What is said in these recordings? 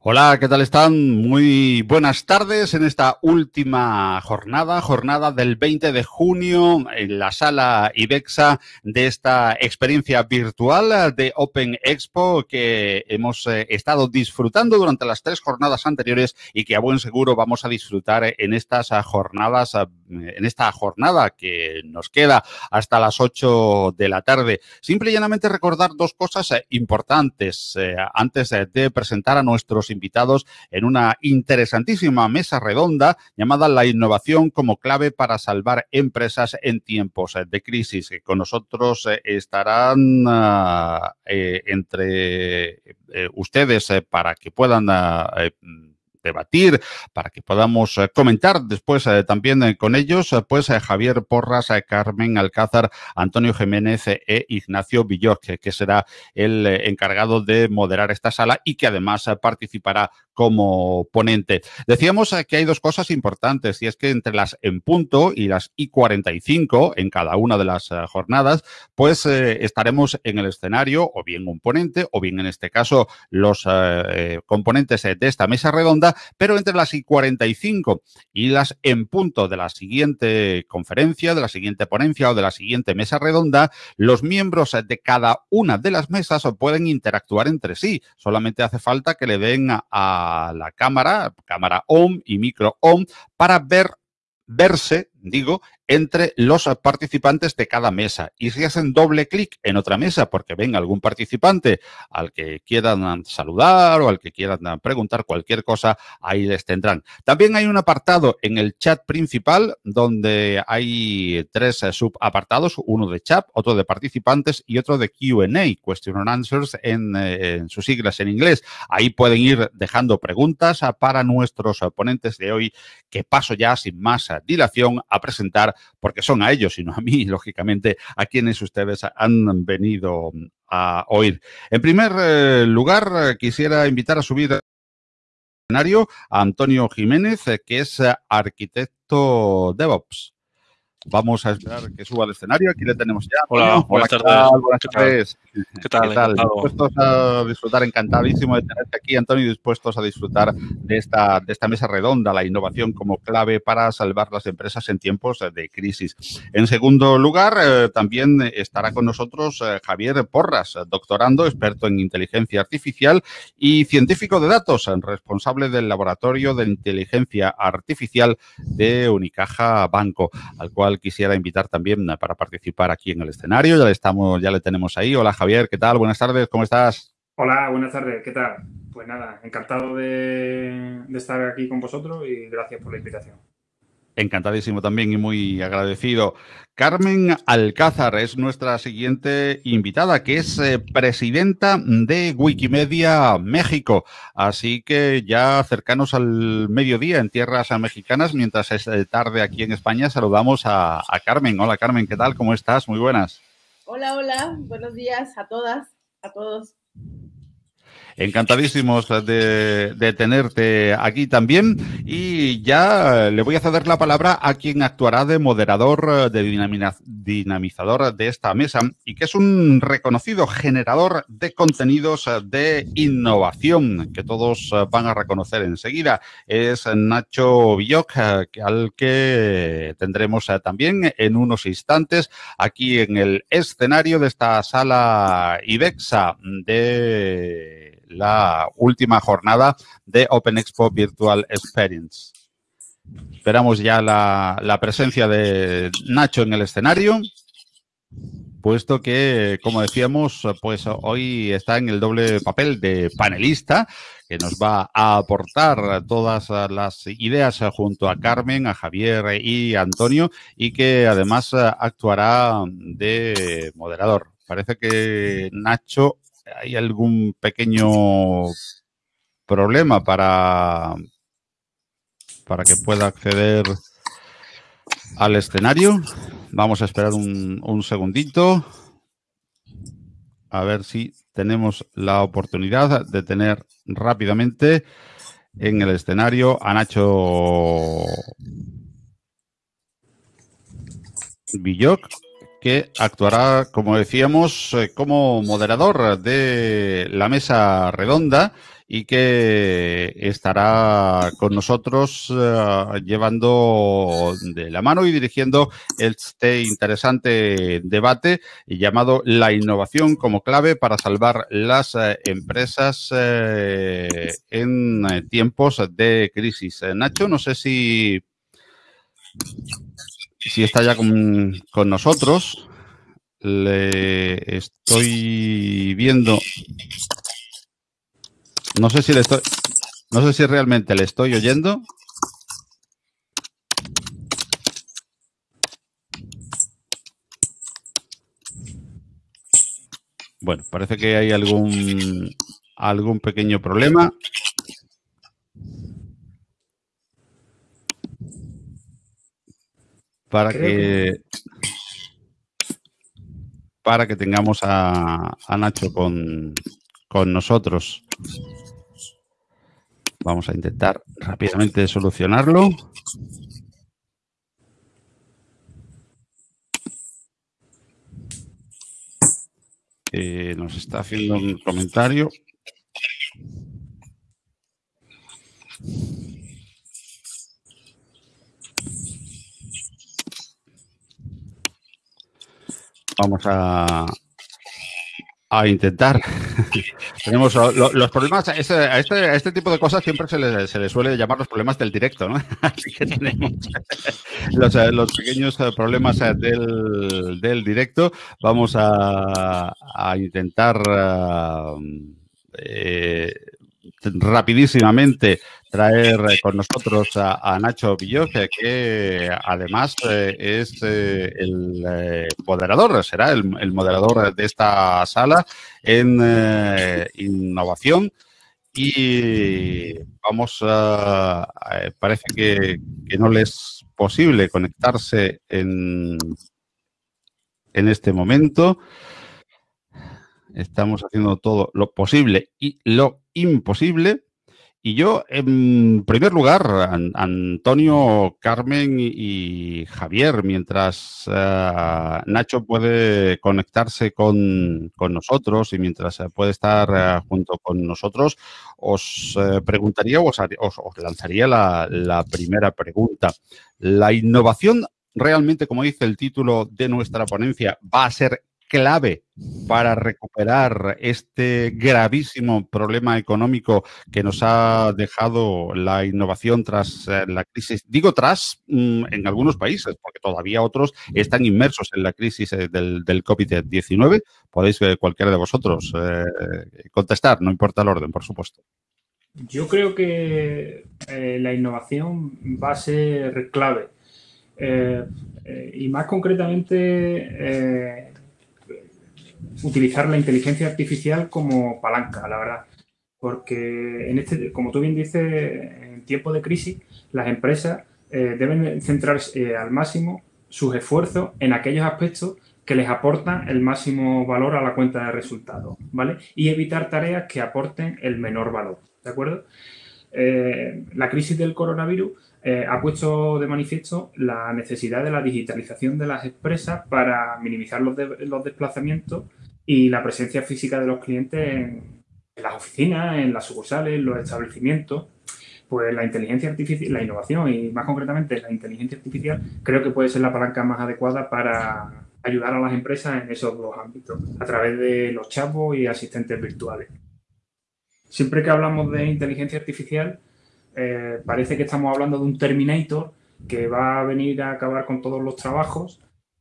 Hola, ¿qué tal están? Muy buenas tardes en esta última jornada, jornada del 20 de junio en la sala IBEXA de esta experiencia virtual de Open Expo que hemos eh, estado disfrutando durante las tres jornadas anteriores y que a buen seguro vamos a disfrutar en estas jornadas, en esta jornada que nos queda hasta las 8 de la tarde. Simple y llanamente recordar dos cosas eh, importantes eh, antes de presentar a nuestros invitados en una interesantísima mesa redonda llamada La innovación como clave para salvar empresas en tiempos de crisis. Con nosotros eh, estarán eh, entre eh, ustedes para que puedan debatir, para que podamos eh, comentar después eh, también eh, con ellos, pues Javier Porras, Carmen Alcázar, Antonio Jiménez e Ignacio Villor, que será el encargado de moderar esta sala y que además participará como ponente. Decíamos que hay dos cosas importantes y es que entre las en punto y las I 45 en cada una de las jornadas, pues estaremos en el escenario o bien un ponente o bien en este caso los componentes de esta mesa redonda pero entre las y 45 y las en punto de la siguiente conferencia, de la siguiente ponencia o de la siguiente mesa redonda, los miembros de cada una de las mesas pueden interactuar entre sí. Solamente hace falta que le den a la cámara, cámara on y micro on, para ver verse, digo, entre los participantes de cada mesa. Y si hacen doble clic en otra mesa porque ven algún participante al que quieran saludar o al que quieran preguntar cualquier cosa, ahí les tendrán. También hay un apartado en el chat principal donde hay tres subapartados, uno de chat, otro de participantes y otro de Q&A, Question and Answers en, en sus siglas en inglés. Ahí pueden ir dejando preguntas para nuestros ponentes de hoy que paso ya sin más dilación a presentar porque son a ellos y no a mí, lógicamente, a quienes ustedes han venido a oír. En primer eh, lugar, eh, quisiera invitar a subir a Antonio Jiménez, eh, que es arquitecto DevOps. Vamos a esperar que suba al escenario. Aquí le tenemos ya. Hola, buenas tardes. Buenas tardes. ¿Qué tal? ¿Qué tal? Dispuestos a disfrutar, encantadísimo de tenerte aquí, Antonio, dispuestos a disfrutar de esta, de esta mesa redonda, la innovación como clave para salvar las empresas en tiempos de crisis. En segundo lugar, eh, también estará con nosotros eh, Javier Porras, doctorando, experto en inteligencia artificial y científico de datos, responsable del laboratorio de inteligencia artificial de Unicaja Banco, al cual quisiera invitar también para participar aquí en el escenario. Ya le, estamos, ya le tenemos ahí. Hola Javier, ¿qué tal? Buenas tardes, ¿cómo estás? Hola, buenas tardes, ¿qué tal? Pues nada, encantado de estar aquí con vosotros y gracias por la invitación. Encantadísimo también y muy agradecido. Carmen Alcázar es nuestra siguiente invitada, que es eh, presidenta de Wikimedia México. Así que ya cercanos al mediodía en tierras mexicanas, mientras es eh, tarde aquí en España, saludamos a, a Carmen. Hola Carmen, ¿qué tal? ¿Cómo estás? Muy buenas. Hola, hola, buenos días a todas, a todos. Encantadísimos de, tenerte aquí también. Y ya le voy a ceder la palabra a quien actuará de moderador, de dinamizador de esta mesa y que es un reconocido generador de contenidos de innovación que todos van a reconocer enseguida. Es Nacho Villoc, al que tendremos también en unos instantes aquí en el escenario de esta sala IBEXA de la última jornada de Open Expo Virtual Experience. Esperamos ya la, presencia de Nacho en el escenario, puesto que, como decíamos, pues hoy está en el doble papel de panelista, que nos va a aportar todas las ideas junto a Carmen, a Javier y a Antonio, y que además actuará de moderador. Parece que Nacho hay algún pequeño problema para, para que pueda acceder al escenario. Vamos a esperar un, un segundito. A ver si tenemos la oportunidad de tener rápidamente en el escenario a Nacho Villoc que actuará, como decíamos, eh, como moderador de la mesa redonda y que estará con nosotros uh, llevando de la mano y dirigiendo este interesante debate llamado La innovación como clave para salvar las uh, empresas en tiempos de crisis. Nacho, no sé si, si está ya con, con nosotros. Le estoy viendo no sé si le estoy. No sé si realmente le estoy oyendo. Bueno, parece que hay algún algún pequeño problema. Para que, para que tengamos a, a Nacho con, con nosotros. Vamos a intentar rápidamente solucionarlo. Eh, nos está haciendo un comentario. Vamos a, a intentar. Tenemos los problemas, a este, tipo de cosas siempre se le, suele llamar los problemas del directo, ¿no? Así que tenemos los, pequeños eh, problemas eh, del, directo. Vamos a, intentar eh, rapidísimamente traer eh, con nosotros a, Nacho Villoz, que además eh, es eh, el moderador, será el, moderador de esta sala en innovación. Y vamos a, parece que, no le es posible conectarse en, en este momento. Estamos haciendo todo lo posible y lo imposible. Y yo, en primer lugar, Antonio, Carmen y, Javier, mientras eh, Nacho puede conectarse con, nosotros y mientras puede estar eh, junto con nosotros, os eh, preguntaría o os, lanzaría la, la primera pregunta. ¿La innovación realmente, como dice el título de nuestra ponencia, va a ser clave para recuperar este gravísimo problema económico que nos ha dejado la innovación tras eh, la crisis. Digo tras mm, en algunos países, porque todavía otros están inmersos en la crisis eh, del, COVID-19. Podéis eh, cualquiera de vosotros contestar, no importa el orden, por supuesto. Yo creo que la innovación va a ser clave. y más concretamente utilizar la inteligencia artificial como palanca, la verdad. Porque, en este, como tú bien dices, en tiempo de crisis, las empresas eh, deben centrarse eh, al máximo sus esfuerzos en aquellos aspectos que les aportan el máximo valor a la cuenta de resultados, ¿vale? Y evitar tareas que aporten el menor valor, ¿de acuerdo? Eh, la crisis del coronavirus ha puesto de manifiesto la necesidad de la digitalización de las empresas para minimizar los, los desplazamientos y la presencia física de los clientes en, las oficinas, en las sucursales, en los establecimientos, pues la inteligencia artificial, la innovación y más concretamente la inteligencia artificial creo que puede ser la palanca más adecuada para ayudar a las empresas en esos dos ámbitos, a través de los chavos y asistentes virtuales. Siempre que hablamos de inteligencia artificial, eh, parece que estamos hablando de un Terminator que va a venir a acabar con todos los trabajos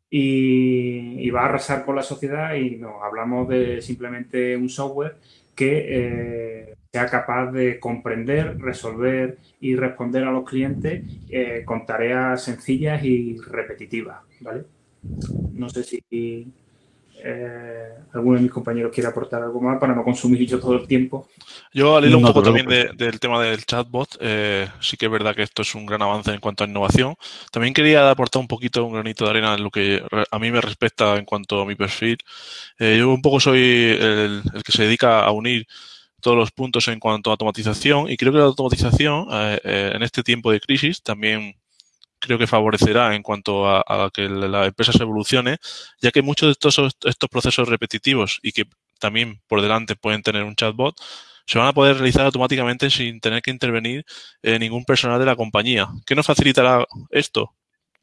y, va a arrasar con la sociedad y no, hablamos de simplemente un software que eh, sea capaz de comprender, resolver y responder a los clientes eh, con tareas sencillas y repetitivas, ¿vale? No sé si eh, alguno de mis compañeros quiere aportar algo más para no consumir yo todo el tiempo. Yo al hilo un poco también del tema del chatbot, eh, sí que es verdad que esto es un gran avance en cuanto a innovación. También quería aportar un poquito, un granito de arena en lo que a mí me respecta en cuanto a mi perfil. Eh, yo un poco soy el, que se dedica a unir todos los puntos en cuanto a automatización y creo que la automatización en este tiempo de crisis también creo que favorecerá en cuanto a, que la empresa se evolucione, ya que muchos de estos, estos procesos repetitivos y que también por delante pueden tener un chatbot, se van a poder realizar automáticamente sin tener que intervenir eh, ningún personal de la compañía. ¿Qué nos facilitará esto?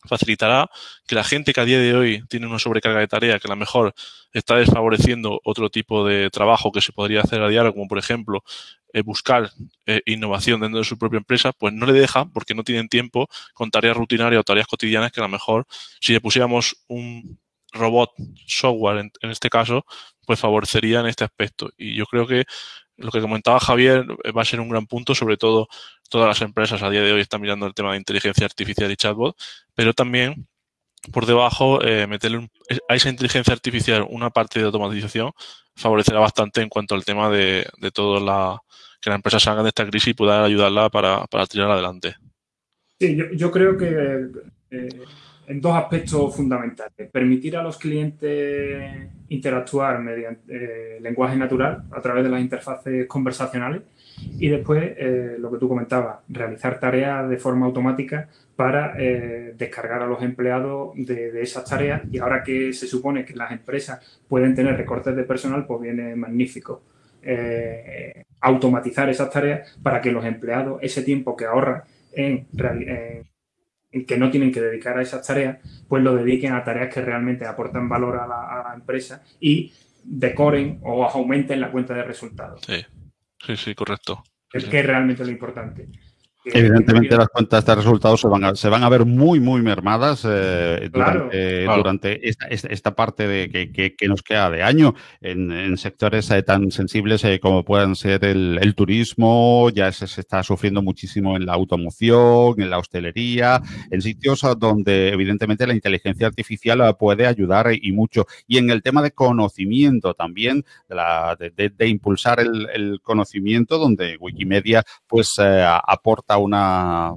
Facilitará que la gente que a día de hoy tiene una sobrecarga de tarea que a lo mejor está desfavoreciendo otro tipo de trabajo que se podría hacer a diario, como por ejemplo eh, buscar eh, innovación dentro de su propia empresa, pues no le deja porque no tienen tiempo con tareas rutinarias o tareas cotidianas que a lo mejor si le pusiéramos un robot software en, en este caso, pues favorecería en este aspecto. Y yo creo que lo que comentaba Javier eh, va a ser un gran punto, sobre todo todas las empresas a día de hoy están mirando el tema de inteligencia artificial y chatbot, pero también por debajo eh, meterle a esa inteligencia artificial una parte de automatización favorecerá bastante en cuanto al tema de, de todo la que las empresas salgan de esta crisis y puedan ayudarla para, para tirar adelante. Sí, yo, yo creo que eh, en dos aspectos fundamentales. Permitir a los clientes interactuar mediante eh, lenguaje natural a través de las interfaces conversacionales y después, eh, lo que tú comentabas, realizar tareas de forma automática para eh, descargar a los empleados de, esas tareas y ahora que se supone que las empresas pueden tener recortes de personal, pues viene magnífico. automatizar esas tareas para que los empleados ese tiempo que ahorran en, en que no tienen que dedicar a esas tareas, pues lo dediquen a tareas que realmente aportan valor a la, empresa y decoren o aumenten la cuenta de resultados. Sí, sí, sí, correcto. Es que es realmente lo importante. Evidentemente las cuentas de resultados se van a, se van a ver muy, muy mermadas eh, durante, esta, esta, parte de que, que, nos queda de año en, sectores eh, tan sensibles eh, como puedan ser el, turismo, ya se, está sufriendo muchísimo en la automoción, en la hostelería, en sitios donde evidentemente la inteligencia artificial puede ayudar y mucho. Y en el tema de conocimiento también, de, la, de, impulsar el, el, conocimiento, donde Wikimedia pues aporta una,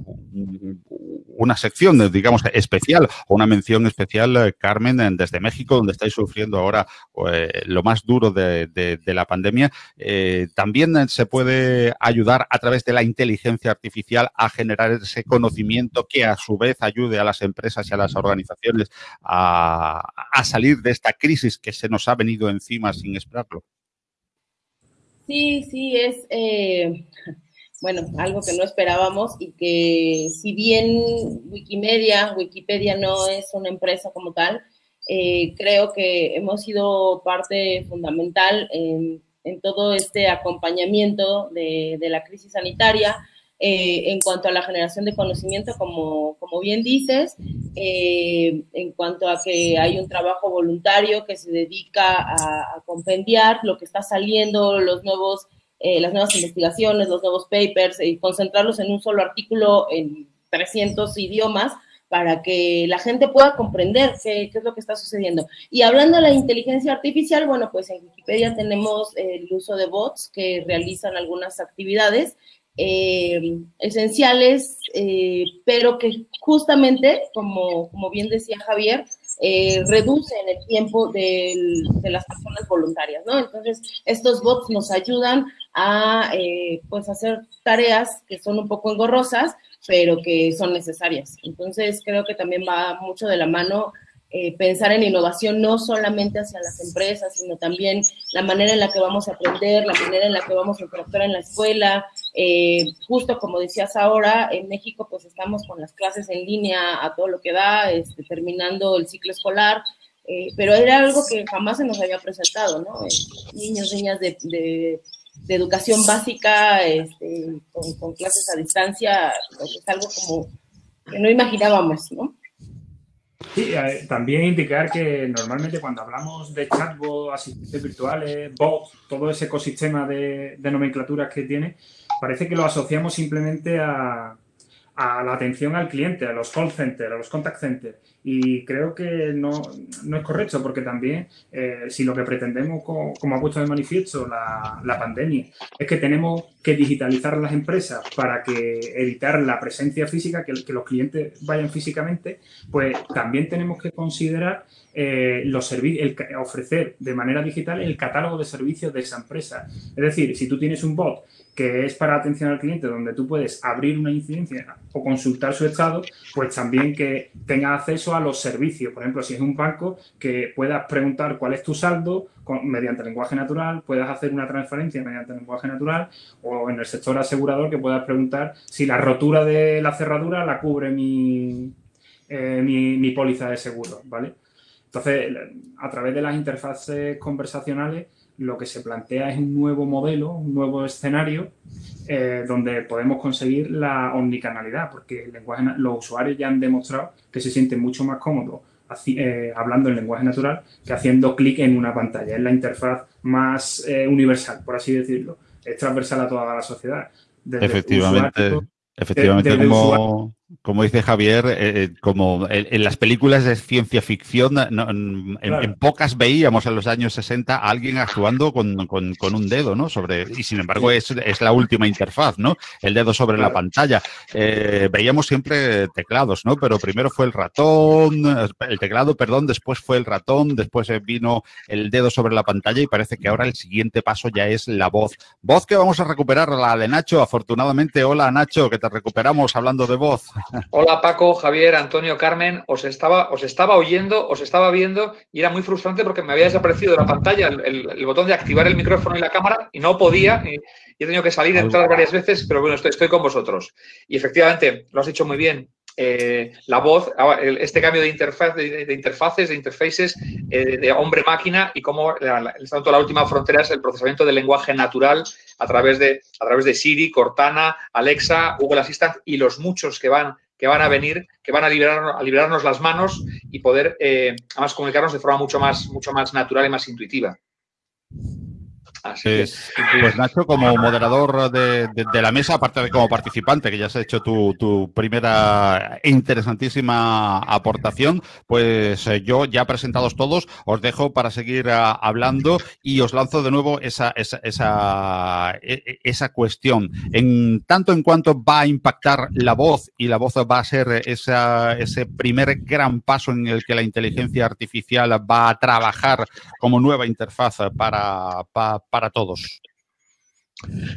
una sección, digamos, especial o una mención especial, eh, Carmen, desde México, donde estáis sufriendo ahora eh, lo más duro de, la pandemia. Eh, también se puede ayudar a través de la inteligencia artificial a generar ese conocimiento que a su vez ayude a las empresas y a las organizaciones a, a salir de esta crisis que se nos ha venido encima sin esperarlo. Sí, sí, es bueno, algo que no esperábamos y que si bien Wikimedia, Wikipedia no es una empresa como tal, eh, creo que hemos sido parte fundamental en, todo este acompañamiento de, la crisis sanitaria. Eh, en cuanto a la generación de conocimiento, como, como bien dices, eh, en cuanto a que hay un trabajo voluntario que se dedica a, a compendiar lo que está saliendo, los nuevos eh, las nuevas investigaciones, los nuevos papers y concentrarlos en un solo artículo en 300 idiomas para que la gente pueda comprender qué, es lo que está sucediendo. Y hablando de la inteligencia artificial, bueno, pues en Wikipedia tenemos el uso de bots que realizan algunas actividades eh, esenciales, eh, pero que justamente, como, como bien decía Javier, eh, reducen el tiempo de las personas voluntarias, ¿no? Entonces, estos bots nos ayudan a, eh, pues, hacer tareas que son un poco engorrosas, pero que son necesarias. Entonces, creo que también va mucho de la mano eh, pensar en innovación no solamente hacia las empresas, sino también la manera en la que vamos a aprender, la manera en la que vamos a interactuar en la escuela. Eh, justo como decías ahora, en México pues estamos con las clases en línea a todo lo que da, este, terminando el ciclo escolar, eh, pero era algo que jamás se nos había presentado, ¿no? niños, niñas de, educación básica este, con, con, clases a distancia, pues es algo como que no imaginábamos, ¿no? Sí, eh, también indicar que normalmente cuando hablamos de chatbot, asistentes virtuales, bots, todo ese ecosistema de, nomenclaturas que tiene, parece que lo asociamos simplemente a, la atención al cliente, a los call centers, a los contact centers. Y creo que no, es correcto, porque también eh, si lo que pretendemos, como, ha puesto de manifiesto la, la, pandemia, es que tenemos que digitalizar las empresas para que evitar la presencia física, que, que los clientes vayan físicamente, pues también tenemos que considerar eh, los el, ofrecer de manera digital el catálogo de servicios de esa empresa. Es decir, si tú tienes un bot que es para atención al cliente, donde tú puedes abrir una incidencia o consultar su estado, pues también que tenga acceso a los servicios. Por ejemplo, si es un banco, que puedas preguntar cuál es tu saldo mediante lenguaje natural, puedas hacer una transferencia mediante lenguaje natural, o en el sector asegurador, que puedas preguntar si la rotura de la cerradura la cubre mi, eh, mi, mi póliza de seguro, ¿vale? Entonces, a través de las interfaces conversacionales, lo que se plantea es un nuevo modelo, un nuevo escenario eh, donde podemos conseguir la omnicanalidad, porque el lenguaje, los usuarios ya han demostrado que se sienten mucho más cómodos eh, hablando en lenguaje natural que haciendo clic en una pantalla. Es la interfaz más eh, universal, por así decirlo. Es transversal a toda la sociedad. Efectivamente. Efectivamente, como, como dice Javier, eh, eh, como en, las películas de ciencia ficción, en, pocas veíamos en los años 60 a alguien actuando con, un dedo, ¿no? Sobre, y sin embargo es, la última interfaz, ¿no? El dedo sobre la pantalla. Eh, veíamos siempre teclados, ¿no? Pero primero fue el ratón, el teclado, perdón, después fue el ratón, después vino el dedo sobre la pantalla y parece que ahora el siguiente paso ya es la voz. Voz que vamos a recuperar, la de Nacho, afortunadamente. Hola Nacho, que te recuperamos hablando de voz. Hola Paco, Javier, Antonio, Carmen, os estaba, os estaba oyendo, os estaba viendo y era muy frustrante porque me había desaparecido de la pantalla el, botón de activar el micrófono y la cámara y no podía y, he tenido que salir, entrar varias veces, pero bueno, estoy, estoy con vosotros. Y efectivamente, lo has dicho muy bien, eh, la voz, ah, este cambio de, interfaz, de, interfaces, de interfaces, eh, de hombre-máquina y cómo la, la última frontera es el procesamiento del lenguaje natural a través de, a través de Siri, Cortana, Alexa, Google Assistant y los muchos que van, que van a venir, que van a, liberarnos, a liberarnos las manos y poder eh, además comunicarnos de forma mucho más, mucho más natural y más intuitiva. Pues, pues, Nacho, como moderador de, la mesa, aparte de como participante, que ya has hecho tu, primera interesantísima aportación, pues eh, yo ya presentados todos, os dejo para seguir ah, hablando y os lanzo de nuevo esa, esa, esa, e, e, esa, cuestión. En tanto en cuanto va a impactar la voz y la voz va a ser esa, ese primer gran paso en el que la inteligencia artificial va a trabajar como nueva interfaz para, para para todos.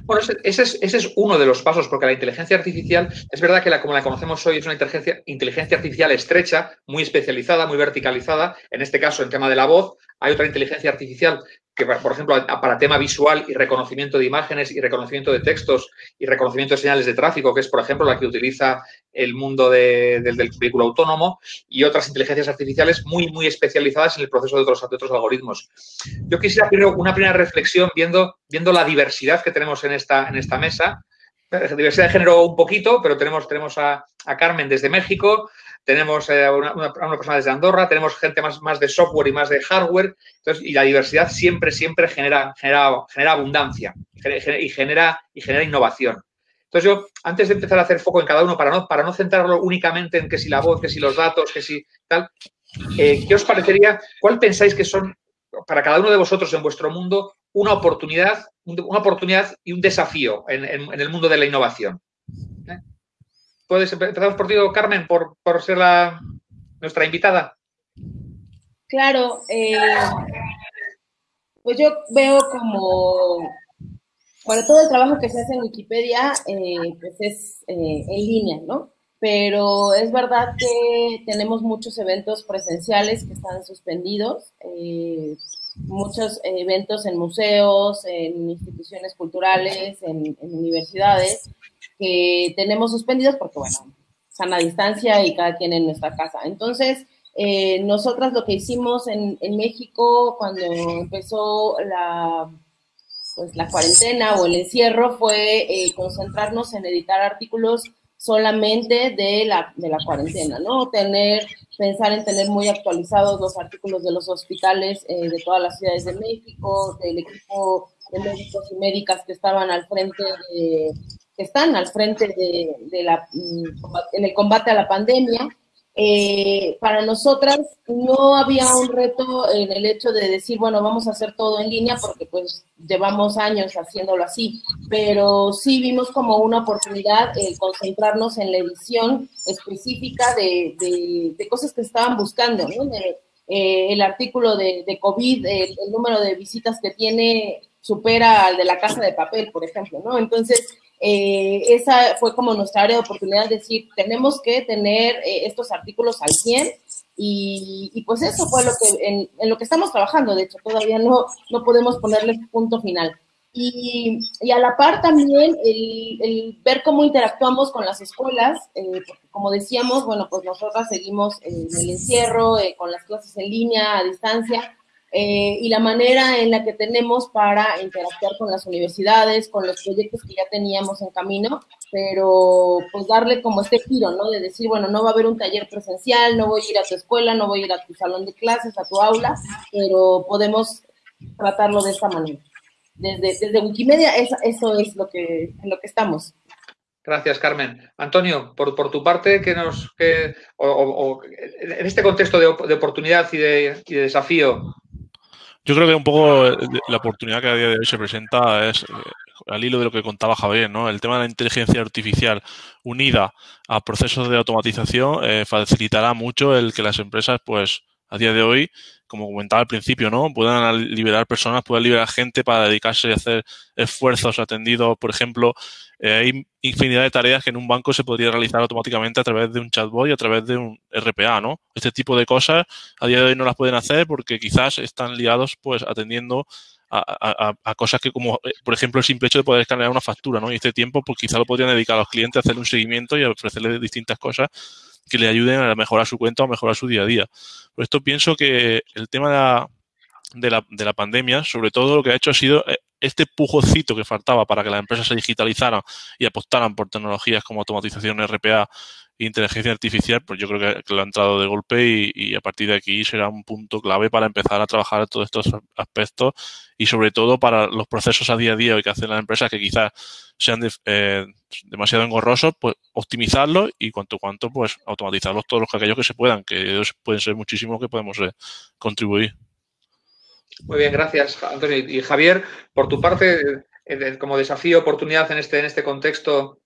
Bueno, ese es, uno de los pasos, porque la inteligencia artificial, es verdad que la, como la conocemos hoy, es una inteligencia, inteligencia artificial estrecha, muy especializada, muy verticalizada. En este caso, en tema de la voz, hay otra inteligencia artificial que, por ejemplo, para tema visual y reconocimiento de imágenes y reconocimiento de textos y reconocimiento de señales de tráfico, que es, por ejemplo, la que utiliza el mundo del, vehículo autónomo, y otras inteligencias artificiales muy, muy especializadas en el proceso de otros, otros algoritmos. Yo quisiera primero una primera reflexión viendo, viendo la diversidad que tenemos en esta, en esta mesa. Diversidad de género un poquito, pero tenemos, tenemos a, a Carmen desde México, tenemos eh, una, una, persona desde Andorra, tenemos gente más, más de software y más de hardware, entonces, y la diversidad siempre, siempre genera, genera, genera abundancia y genera, y genera innovación. Entonces yo, antes de empezar a hacer foco en cada uno, para no, para no centrarlo únicamente en que si la voz, que si los datos, que si tal, eh, ¿qué os parecería? ¿Cuál pensáis que son para cada uno de vosotros en vuestro mundo una oportunidad, una oportunidad y un desafío en, en el mundo de la innovación? empezamos por ti, Carmen, por, ser la, nuestra invitada. Claro, eh, pues yo veo como, bueno, todo el trabajo que se hace en Wikipedia, eh, pues es eh, en línea, ¿no? Pero es verdad que tenemos muchos eventos presenciales que están suspendidos, muchos eventos en museos, en instituciones culturales, en universidades, que tenemos suspendidos porque, bueno, están a distancia y cada quien en nuestra casa. Entonces, eh, nosotras lo que hicimos en, México cuando empezó la, pues, la cuarentena o el encierro fue eh, concentrarnos en editar artículos solamente de la, de la cuarentena, ¿no? Tener, pensar en tener muy actualizados los artículos de los hospitales eh, de todas las ciudades de México, del equipo de médicos y médicas que estaban al frente de, están al frente de, la, mm, en el combate a la pandemia eh, para nosotras no había un reto en el hecho de decir, bueno, vamos a hacer todo en línea porque pues llevamos años haciéndolo así, pero sí vimos como una oportunidad el concentrarnos en la edición específica de, de, cosas que estaban buscando, ¿no? Eh, el artículo de, de COVID, el, el, número de visitas que tiene supera al de la casa de papel, por ejemplo, ¿no? Entonces, eh, esa fue como nuestra área de oportunidad, decir, tenemos que tener eh, estos artículos al 100 y, pues eso fue lo que, en, lo que estamos trabajando, de hecho, todavía no, no podemos ponerle punto final. Y, y, a la par también el, el, ver cómo interactuamos con las escuelas, eh, como decíamos, bueno, pues nosotras seguimos en el encierro, con las clases en línea, a distancia, eh, y la manera en la que tenemos para interactuar con las universidades, con los proyectos que ya teníamos en camino, pero pues darle como este giro, ¿no? De decir, bueno, no va a haber un taller presencial, no voy a ir a tu escuela, no voy a ir a tu salón de clases, a tu aula, pero podemos tratarlo de esta manera. Desde, desde Wikimedia, eso, eso es lo que, en lo que estamos. Gracias, Carmen. Antonio, por, por tu parte, que nos, que, o, en este contexto de, de oportunidad y de, y de desafío, yo creo que un poco eh, la oportunidad que a día de hoy se presenta es, eh, al hilo de lo que contaba Javier, ¿no? El tema de la inteligencia artificial unida a procesos de automatización eh, facilitará mucho el que las empresas, pues, a día de hoy, como comentaba al principio, ¿no? Puedan liberar personas, puedan liberar gente para dedicarse a hacer esfuerzos atendidos, por ejemplo, eh, hay infinidad de tareas que en un banco se podría realizar automáticamente a través de un chatbot y a través de un RPA, ¿no? Este tipo de cosas a día de hoy no las pueden hacer porque quizás están liados, pues, atendiendo a, cosas que como, eh, por ejemplo, el simple hecho de poder escanear una factura, ¿no? Y este tiempo, pues quizás lo podrían dedicar a los clientes a hacerle un seguimiento y a ofrecerles distintas cosas que le ayuden a mejorar su cuenta o mejorar su día a día. Por esto pienso que el tema de la, de la, de la pandemia, sobre todo lo que ha hecho ha sido eh, este pujocito que faltaba para que las empresas se digitalizaran y apostaran por tecnologías como automatización RPA inteligencia artificial, pues yo creo que, lo ha entrado de golpe y, y, a partir de aquí será un punto clave para empezar a trabajar todos estos aspectos y sobre todo para los procesos a día a día que hacen las empresas que quizás sean de, eh, demasiado engorrosos, pues optimizarlos y cuanto cuanto pues automatizarlos todos los aquellos que se puedan, que pueden ser muchísimos que podemos eh, contribuir. Muy bien, gracias, Antonio. Y Javier, por tu parte, eh, como desafío, oportunidad en este, en este contexto.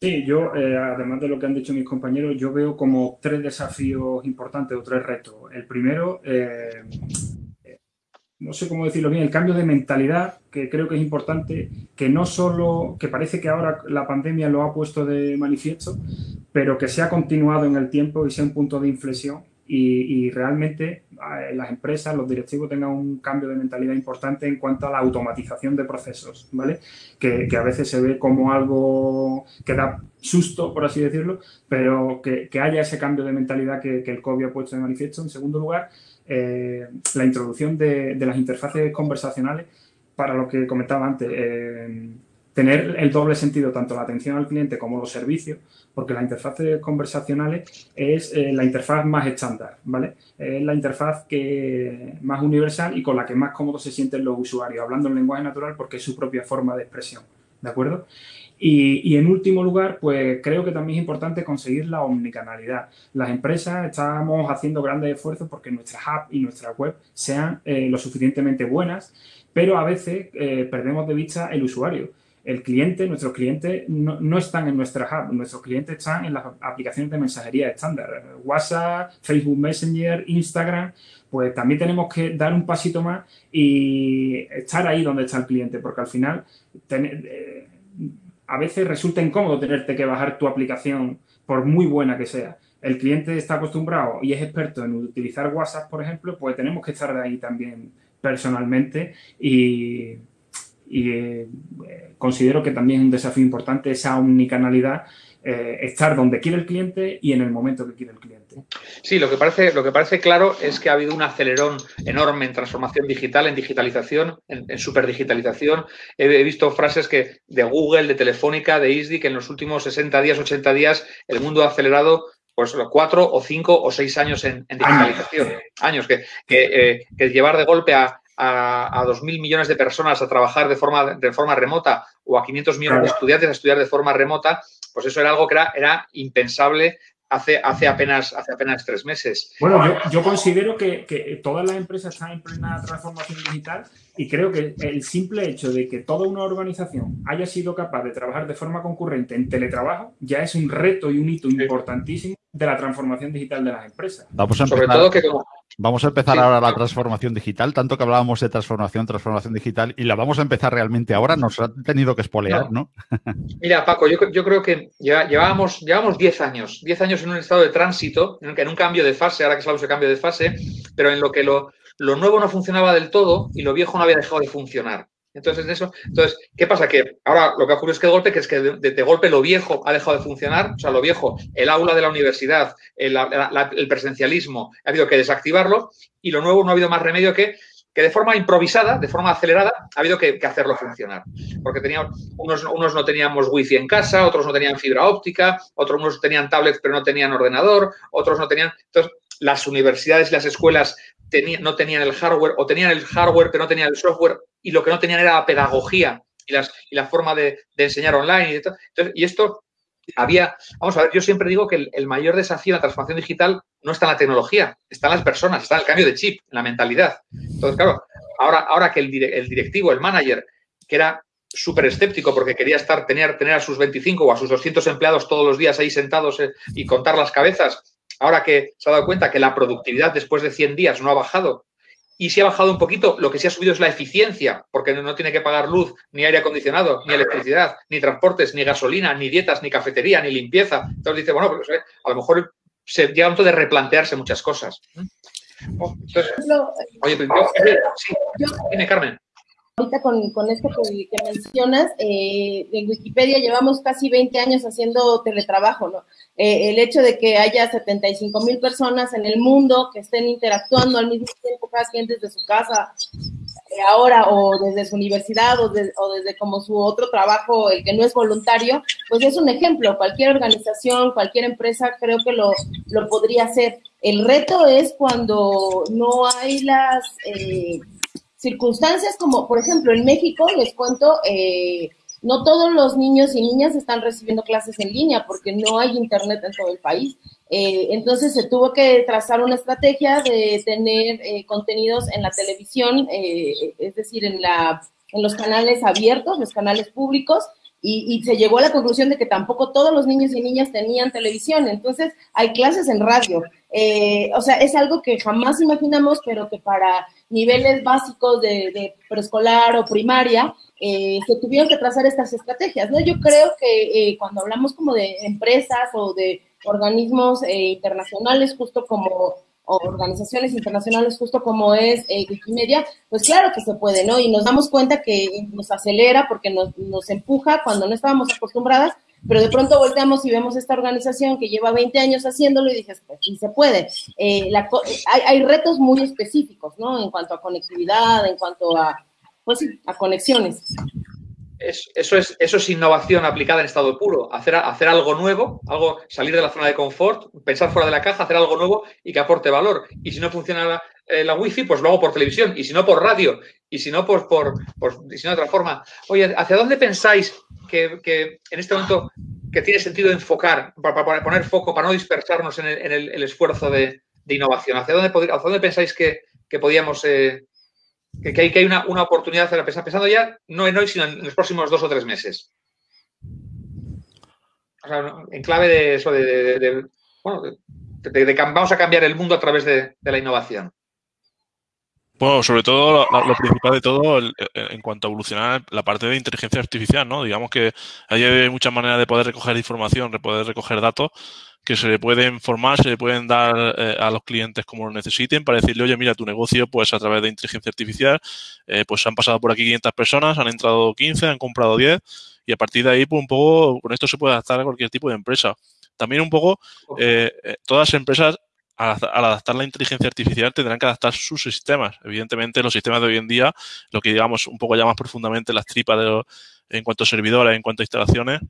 Sí, yo, eh, además de lo que han dicho mis compañeros, yo veo como tres desafíos importantes o tres retos. El primero, eh, no sé cómo decirlo bien, el cambio de mentalidad, que creo que es importante, que no solo, que parece que ahora la pandemia lo ha puesto de manifiesto, pero que se ha continuado en el tiempo y sea un punto de inflexión y, realmente las empresas, los directivos tengan un cambio de mentalidad importante en cuanto a la automatización de procesos, ¿vale? Que, a veces se ve como algo que da susto, por así decirlo, pero que, que haya ese cambio de mentalidad que, que, el COVID ha puesto de manifiesto. En segundo lugar, eh, la introducción de, de, las interfaces conversacionales para lo que comentaba antes. Eh, tener el doble sentido, tanto la atención al cliente como los servicios, porque la interfaz conversacionales es eh, la interfaz más estándar, ¿vale? Es la interfaz que más universal y con la que más cómodos se sienten los usuarios, hablando en lenguaje natural porque es su propia forma de expresión, ¿de acuerdo? Y, y, en último lugar, pues creo que también es importante conseguir la omnicanalidad. Las empresas estamos haciendo grandes esfuerzos porque nuestra app y nuestra web sean eh, lo suficientemente buenas, pero a veces eh, perdemos de vista el usuario el cliente, nuestros clientes no, no, están en nuestra app, nuestros clientes están en las aplicaciones de mensajería estándar, WhatsApp, Facebook Messenger, Instagram, pues también tenemos que dar un pasito más y estar ahí donde está el cliente, porque al final eh, a veces resulta incómodo tenerte que bajar tu aplicación por muy buena que sea. El cliente está acostumbrado y es experto en utilizar WhatsApp, por ejemplo, pues tenemos que estar ahí también personalmente y y eh, considero que también es un desafío importante esa omnicanalidad, eh, estar donde quiere el cliente y en el momento que quiere el cliente. Sí, lo que, parece, lo que parece claro es que ha habido un acelerón enorme en transformación digital, en digitalización, en, en superdigitalización. He, he, visto frases que de Google, de Telefónica, de ISDI, que en los últimos 60 días, 80 días, el mundo ha acelerado pues cuatro o cinco o seis años en, en digitalización. Años, años que, que, eh, que llevar de golpe a a, a 2.000 millones de personas a trabajar de forma, de forma remota o a 500 millones claro. de estudiantes a estudiar de forma remota, pues eso era algo que era, era impensable hace, hace, apenas, hace apenas tres meses. Bueno, yo, considero que, que, todas las empresas están en plena transformación digital y creo que el simple hecho de que toda una organización haya sido capaz de trabajar de forma concurrente en teletrabajo ya es un reto y un hito importantísimo de la transformación digital de las empresas. Vamos a empezar, Sobre todo que Vamos a empezar ahora la transformación digital, tanto que hablábamos de transformación, transformación digital, y la vamos a empezar realmente ahora, nos ha tenido que espolear, ¿no? Mira, Paco, yo, yo, creo que llevábamos, llevamos 10 años, 10 años en un estado de tránsito, en, en un cambio de fase, ahora que hablamos de cambio de fase, pero en lo que lo, lo nuevo no funcionaba del todo y lo viejo no había dejado de funcionar. Entonces, eso, entonces, ¿qué pasa? Que ahora lo que ha ocurrido es que de golpe, que es que de, golpe lo viejo ha dejado de funcionar, o sea, lo viejo, el aula de la universidad, el, presencialismo, ha habido que desactivarlo y lo nuevo no ha habido más remedio que que de forma improvisada, de forma acelerada, ha habido que, hacerlo funcionar. Porque teníamos, unos, unos, no teníamos wifi en casa, otros no tenían fibra óptica, otros unos tenían tablets pero no tenían ordenador, otros no tenían... Entonces, las universidades y las escuelas no tenían el hardware o tenían el hardware pero no tenían el software y lo que no tenían era la pedagogía y, la forma de, enseñar online. Y, Entonces, y, esto había, vamos a ver, yo siempre digo que el, mayor desafío en la transformación digital no está en la tecnología, está en las personas, está en el cambio de chip, en la mentalidad. Entonces, claro, ahora, ahora que el, directivo, el manager, que era súper escéptico porque quería estar, tener, tener a sus 25 o a sus 200 empleados todos los días ahí sentados eh, y contar las cabezas, ahora que se ha dado cuenta que la productividad después de 100 días no ha bajado y si ha bajado un poquito, lo que sí ha subido es la eficiencia, porque no tiene que pagar luz, ni aire acondicionado, ni electricidad, ni transportes, ni gasolina, ni dietas, ni cafetería, ni limpieza. Entonces dice, bueno, pues, eh, a lo mejor se llega un momento de replantearse muchas cosas. Oye, pues, sí, tiene Carmen. Ahorita con, con esto que, mencionas, eh, en Wikipedia llevamos casi 20 años haciendo teletrabajo, ¿no? Eh, el hecho de que haya 75 mil personas en el mundo que estén interactuando al mismo tiempo, cada quien desde su casa, eh, ahora o desde su universidad o, o, desde como su otro trabajo, el que no es voluntario, pues es un ejemplo. Cualquier organización, cualquier empresa creo que lo, lo podría hacer. El reto es cuando no hay las circunstancias como, por ejemplo, en México, les cuento, eh, no todos los niños y niñas están recibiendo clases en línea porque no hay internet en todo el país. Eh, entonces se tuvo que trazar una estrategia de tener eh, contenidos en la televisión, es decir, en, la, en los canales abiertos, los canales públicos, y, se llegó a la conclusión de que tampoco todos los niños y niñas tenían televisión. Entonces hay clases en radio. o sea, es algo que jamás imaginamos, pero que para niveles básicos de, preescolar o primaria, eh, se tuvieron que trazar estas estrategias, ¿no? Yo creo que eh, cuando hablamos como de empresas o de organismos eh, internacionales, justo como organizaciones internacionales, justo como es Wikimedia, pues claro que se puede, ¿no? Y nos damos cuenta que nos acelera porque nos, nos empuja cuando no estábamos acostumbradas pero de pronto volteamos y vemos esta organización que lleva 20 años haciéndolo y dices, pues sí se puede. Eh, hay, retos muy específicos, ¿no? En cuanto a conectividad, en cuanto a, pues a conexiones. Eso, es, eso es innovación aplicada en estado puro, hacer, hacer algo nuevo, algo, salir de la zona de confort, pensar fuera de la caja, hacer algo nuevo y que aporte valor. Y si no funciona la, eh, la wifi, pues lo hago por televisión, y si no por radio, y si no por, por, por si no de otra forma. Oye, ¿hacia dónde pensáis que, en este momento que tiene sentido enfocar, para, poner foco, para no dispersarnos en el, esfuerzo de, innovación? ¿Hacia dónde, hacia dónde pensáis que, podíamos, eh, que, hay, que hay una, una oportunidad, pensando ya no en hoy, sino en los próximos dos o tres meses? en clave de eso, de, bueno, vamos a cambiar el mundo a través de la innovación. Bueno, sobre todo, lo, principal de todo, en cuanto a evolucionar la parte de inteligencia artificial, ¿no? Digamos que hay muchas maneras de poder recoger información, de poder recoger datos que se le pueden formar, se le pueden dar eh, a los clientes como lo necesiten para decirle, oye, mira, tu negocio, pues a través de inteligencia artificial, eh, pues han pasado por aquí 500 personas, han entrado 15, han comprado 10 y a partir de ahí, pues un poco, con esto se puede adaptar a cualquier tipo de empresa. También un poco, eh, todas las empresas al, adaptar la inteligencia artificial tendrán que adaptar sus sistemas. Evidentemente, los sistemas de hoy en día, lo que digamos un poco ya más profundamente las tripas de en cuanto a servidores, en cuanto a instalaciones,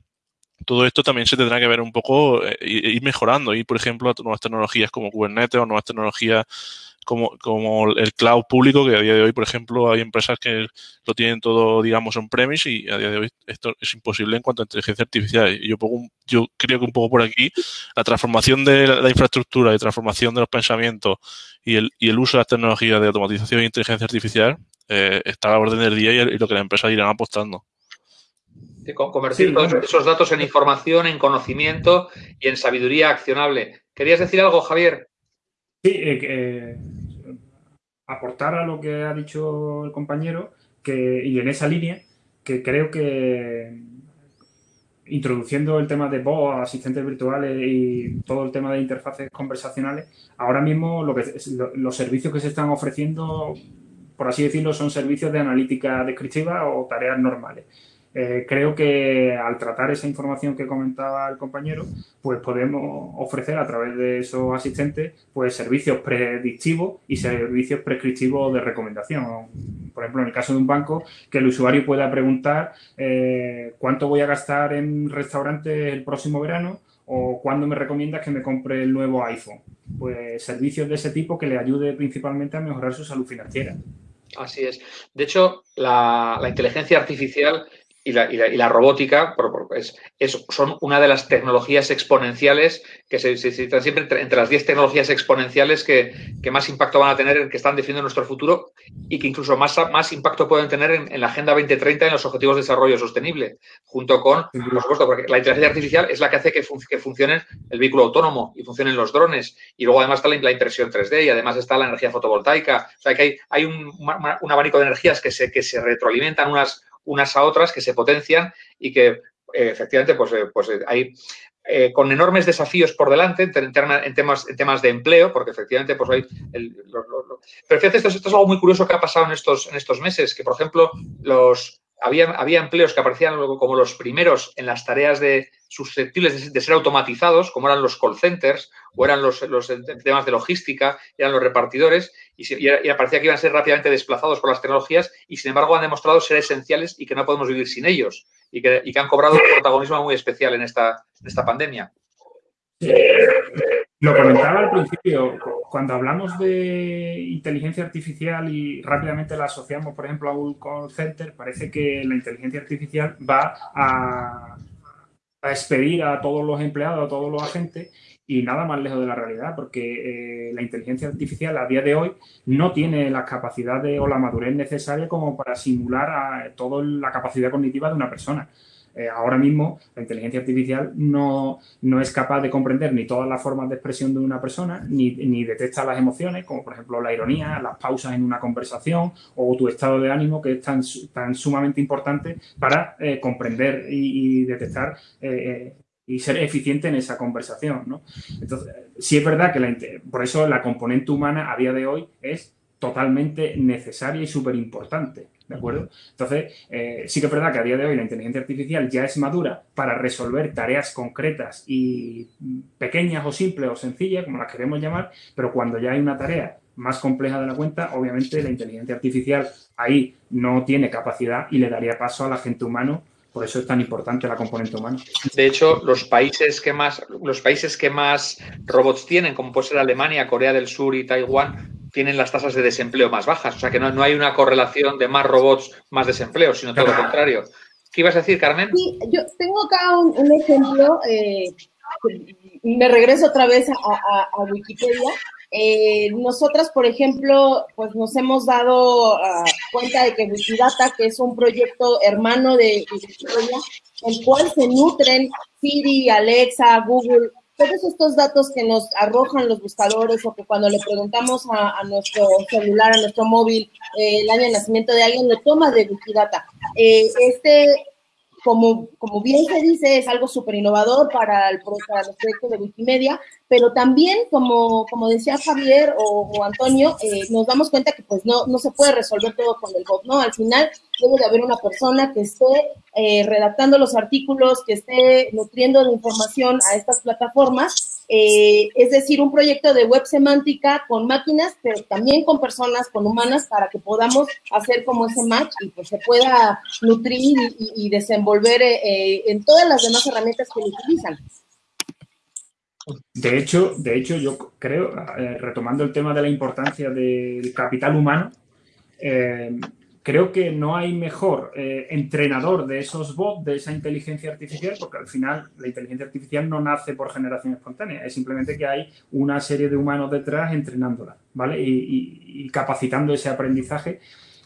todo esto también se tendrá que ver un poco, eh, ir mejorando. Y, por ejemplo, nuevas tecnologías como Kubernetes o nuevas tecnologías como, como el cloud público, que a día de hoy, por ejemplo, hay empresas que lo tienen todo, digamos, en premise y a día de hoy esto es imposible en cuanto a inteligencia artificial. Yo, yo creo que un poco por aquí la transformación de la, infraestructura y transformación de los pensamientos y el, y el uso de las tecnologías de automatización e inteligencia artificial eh, está a la orden del día y, lo que las empresas irán apostando. Convertir todos esos datos en información, en conocimiento y en sabiduría accionable. ¿Querías decir algo, Javier? Sí, eh, eh, aportar a lo que ha dicho el compañero que, y en esa línea, que creo que introduciendo el tema de voz, asistentes virtuales y todo el tema de interfaces conversacionales, ahora mismo lo que, los servicios que se están ofreciendo, por así decirlo, son servicios de analítica descriptiva o tareas normales. Eh, creo que al tratar esa información que comentaba el compañero, pues podemos ofrecer a través de esos asistentes pues servicios predictivos y servicios prescriptivos de recomendación. Por ejemplo, en el caso de un banco, que el usuario pueda preguntar eh, cuánto voy a gastar en restaurantes el próximo verano o cuándo me recomiendas que me compre el nuevo iPhone. Pues servicios de ese tipo que le ayude principalmente a mejorar su salud financiera. Así es. De hecho, la inteligencia artificial y la, robótica es, son una de las tecnologías exponenciales que se, citan siempre entre, las 10 tecnologías exponenciales que, más impacto van a tener, que están definiendo nuestro futuro y que incluso más, más impacto pueden tener en, la Agenda 2030 en los Objetivos de Desarrollo Sostenible, junto con, por supuesto, porque la inteligencia artificial es la que hace que, que funcione el vehículo autónomo y funcionen los drones. Y luego además está la, impresión 3D y además está la energía fotovoltaica. O sea que hay, hay un, un abanico de energías que se, que se retroalimentan unas unas a otras que se potencian y que eh, efectivamente pues, eh, pues eh, hay con enormes desafíos por delante en, temas, en temas de empleo, porque efectivamente pues hay... Pero fíjate, esto, es algo muy curioso que ha pasado en estos, en estos meses, que por ejemplo los, había, había empleos que aparecían como los primeros en las tareas de, susceptibles de, ser automatizados, como eran los call centers o eran los, temas de logística, eran los repartidores, y, y, parecía que iban a ser rápidamente desplazados por las tecnologías y, sin embargo, han demostrado ser esenciales y que no podemos vivir sin ellos y que, y que han cobrado un protagonismo muy especial en esta, en esta pandemia. Lo comentaba al principio, cuando hablamos de inteligencia artificial y rápidamente la asociamos, por ejemplo, a un call center, parece que la inteligencia artificial va a, a expedir a todos los empleados, a todos los agentes, y nada más lejos de la realidad, porque eh, la inteligencia artificial a día de hoy no tiene las capacidades o la madurez necesaria como para simular a toda la capacidad cognitiva de una persona. Eh, ahora mismo la inteligencia artificial no, es capaz de comprender ni todas las formas de expresión de una persona, ni, ni, detecta las emociones, como por ejemplo la ironía, las pausas en una conversación o tu estado de ánimo, que es tan, tan sumamente importante para eh, comprender y, detectar y ser eficiente en esa conversación. ¿no? Entonces, sí es verdad que la, por eso la componente humana a día de hoy es totalmente necesaria y súper importante. ¿De acuerdo? Entonces, eh, sí que es verdad que a día de hoy la inteligencia artificial ya es madura para resolver tareas concretas y pequeñas o simples o sencillas, como las queremos llamar, pero cuando ya hay una tarea más compleja de la cuenta, obviamente la inteligencia artificial ahí no tiene capacidad y le daría paso al agente humano por eso es tan importante la componente humana. De hecho, los países que más, los países que más robots tienen, como puede ser Alemania, Corea del Sur y Taiwán, tienen las tasas de desempleo más bajas. O sea que no, no hay una correlación de más robots, más desempleo, sino todo lo contrario. ¿Qué ibas a decir, Carmen? Sí, yo tengo acá un, ejemplo. Eh, me regreso otra vez a, Wikipedia. Eh, nosotras, por ejemplo, pues nos hemos dado ah, cuenta de que Wikidata, que es un proyecto hermano de Wikipedia, el cual se nutren Siri, Alexa, Google, todos estos datos que nos arrojan los buscadores o que cuando le preguntamos a, nuestro celular, a nuestro móvil, eh, el año de nacimiento de alguien, lo toma de Wikidata. Eh, este, como, como bien se dice, es algo súper innovador para, el, para los proyectos de Wikimedia, pero también, como, como decía Javier o, Antonio, eh, nos damos cuenta que pues no, no se puede resolver todo con el bot, ¿no? Al final debe de haber una persona que esté eh, redactando los artículos, que esté nutriendo de información a estas plataformas, eh, es decir, un proyecto de web semántica con máquinas, pero también con personas, con humanas, para que podamos hacer como ese match y pues se pueda nutrir y, y desenvolver en todas las demás herramientas que utilizan. De hecho, de hecho, yo creo, eh, retomando el tema de la importancia del capital humano, eh, creo que no hay mejor eh, entrenador de esos bots, de esa inteligencia artificial, porque al final la inteligencia artificial no nace por generación espontánea, es simplemente que hay una serie de humanos detrás entrenándola, ¿vale? Y, capacitando ese aprendizaje,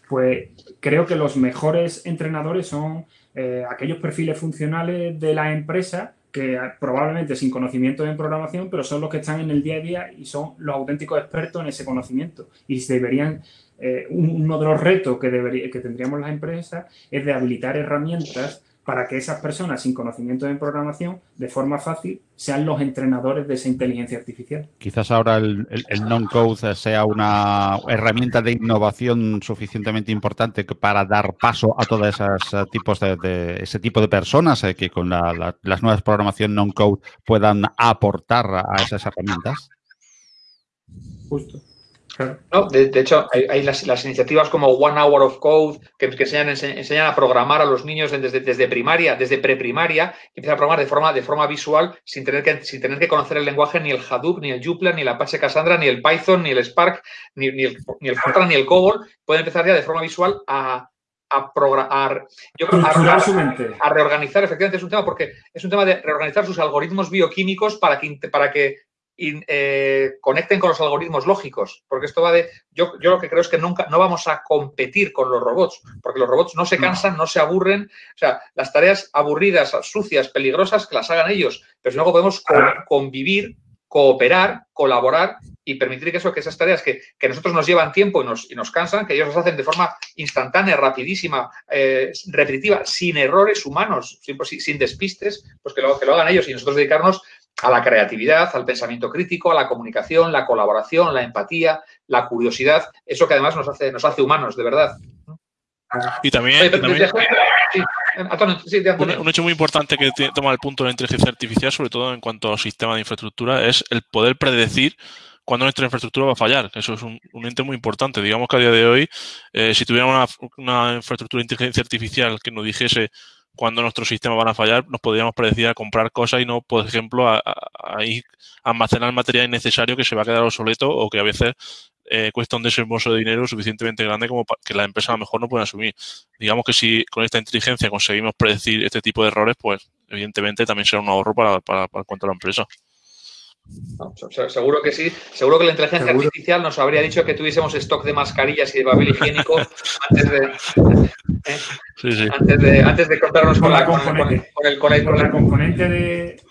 pues creo que los mejores entrenadores son aquellos perfiles funcionales de la empresa que probablemente sin conocimiento en programación, pero son los que están en el día a día y son los auténticos expertos en ese conocimiento. Y deberían eh, uno de los retos que, debería, que tendríamos las empresas es de habilitar herramientas para que esas personas sin conocimiento en programación, de forma fácil, sean los entrenadores de esa inteligencia artificial. Quizás ahora el, non-code sea una herramienta de innovación suficientemente importante para dar paso a todos esos eh, tipos de, ese tipo de personas eh, que con las nuevas programación non-code puedan aportar a esas herramientas. Justo. No, de, hecho, hay, las, iniciativas como One Hour of Code que, enseñan, a programar a los niños desde, primaria, desde preprimaria, y empiezan a programar de forma, de forma visual sin tener, que, sin tener que conocer el lenguaje ni el Hadoop, ni el Joomla, ni el Apache Cassandra, ni el Python, ni el Spark, ni, el, ni el Fortran, ni el COBOL. Pueden empezar ya de forma visual a, a programar, a, reorganizar, efectivamente es un tema porque es un tema de reorganizar sus algoritmos bioquímicos para que, para que eh, conecten con los algoritmos lógicos, porque esto va de, yo, yo lo que creo es que nunca, no vamos a competir con los robots, porque los robots no se cansan, no, se aburren, o sea, las tareas aburridas, sucias, peligrosas, que las hagan ellos, pero si luego podemos convivir, cooperar, colaborar y permitir que, eso, que esas tareas que, que nosotros nos llevan tiempo y nos, y nos, cansan, que ellos las hacen de forma instantánea, rapidísima, eh, repetitiva, sin errores humanos, sin, sin despistes, pues que lo, que lo hagan ellos y nosotros dedicarnos a la creatividad, al pensamiento crítico, a la comunicación, la colaboración, la empatía, la curiosidad, eso que además nos hace, nos hace humanos, de verdad. Y también, un, hecho muy importante que toma el punto de la inteligencia artificial, sobre todo en cuanto al sistema de infraestructura, es el poder predecir cuándo nuestra infraestructura va a fallar. Eso es un, ente muy importante. Digamos que a día de hoy, eh, si tuviéramos una, una infraestructura de inteligencia artificial que nos dijese cuando nuestros sistemas van a fallar, nos podríamos predecir a comprar cosas y no, por ejemplo, a, almacenar material innecesario que se va a quedar obsoleto o que a veces eh, cuesta un desembolso de dinero suficientemente grande como para que la empresa a lo mejor no pueda asumir. Digamos que si con esta inteligencia conseguimos predecir este tipo de errores, pues evidentemente también será un ahorro para, para, para cuanto a la empresa seguro que sí. Seguro que la inteligencia artificial nos habría dicho que tuviésemos stock de mascarillas y de papel higiénico antes de, eh, Antes, de antes de cortarnos con, la, componente, con, el, la componente de,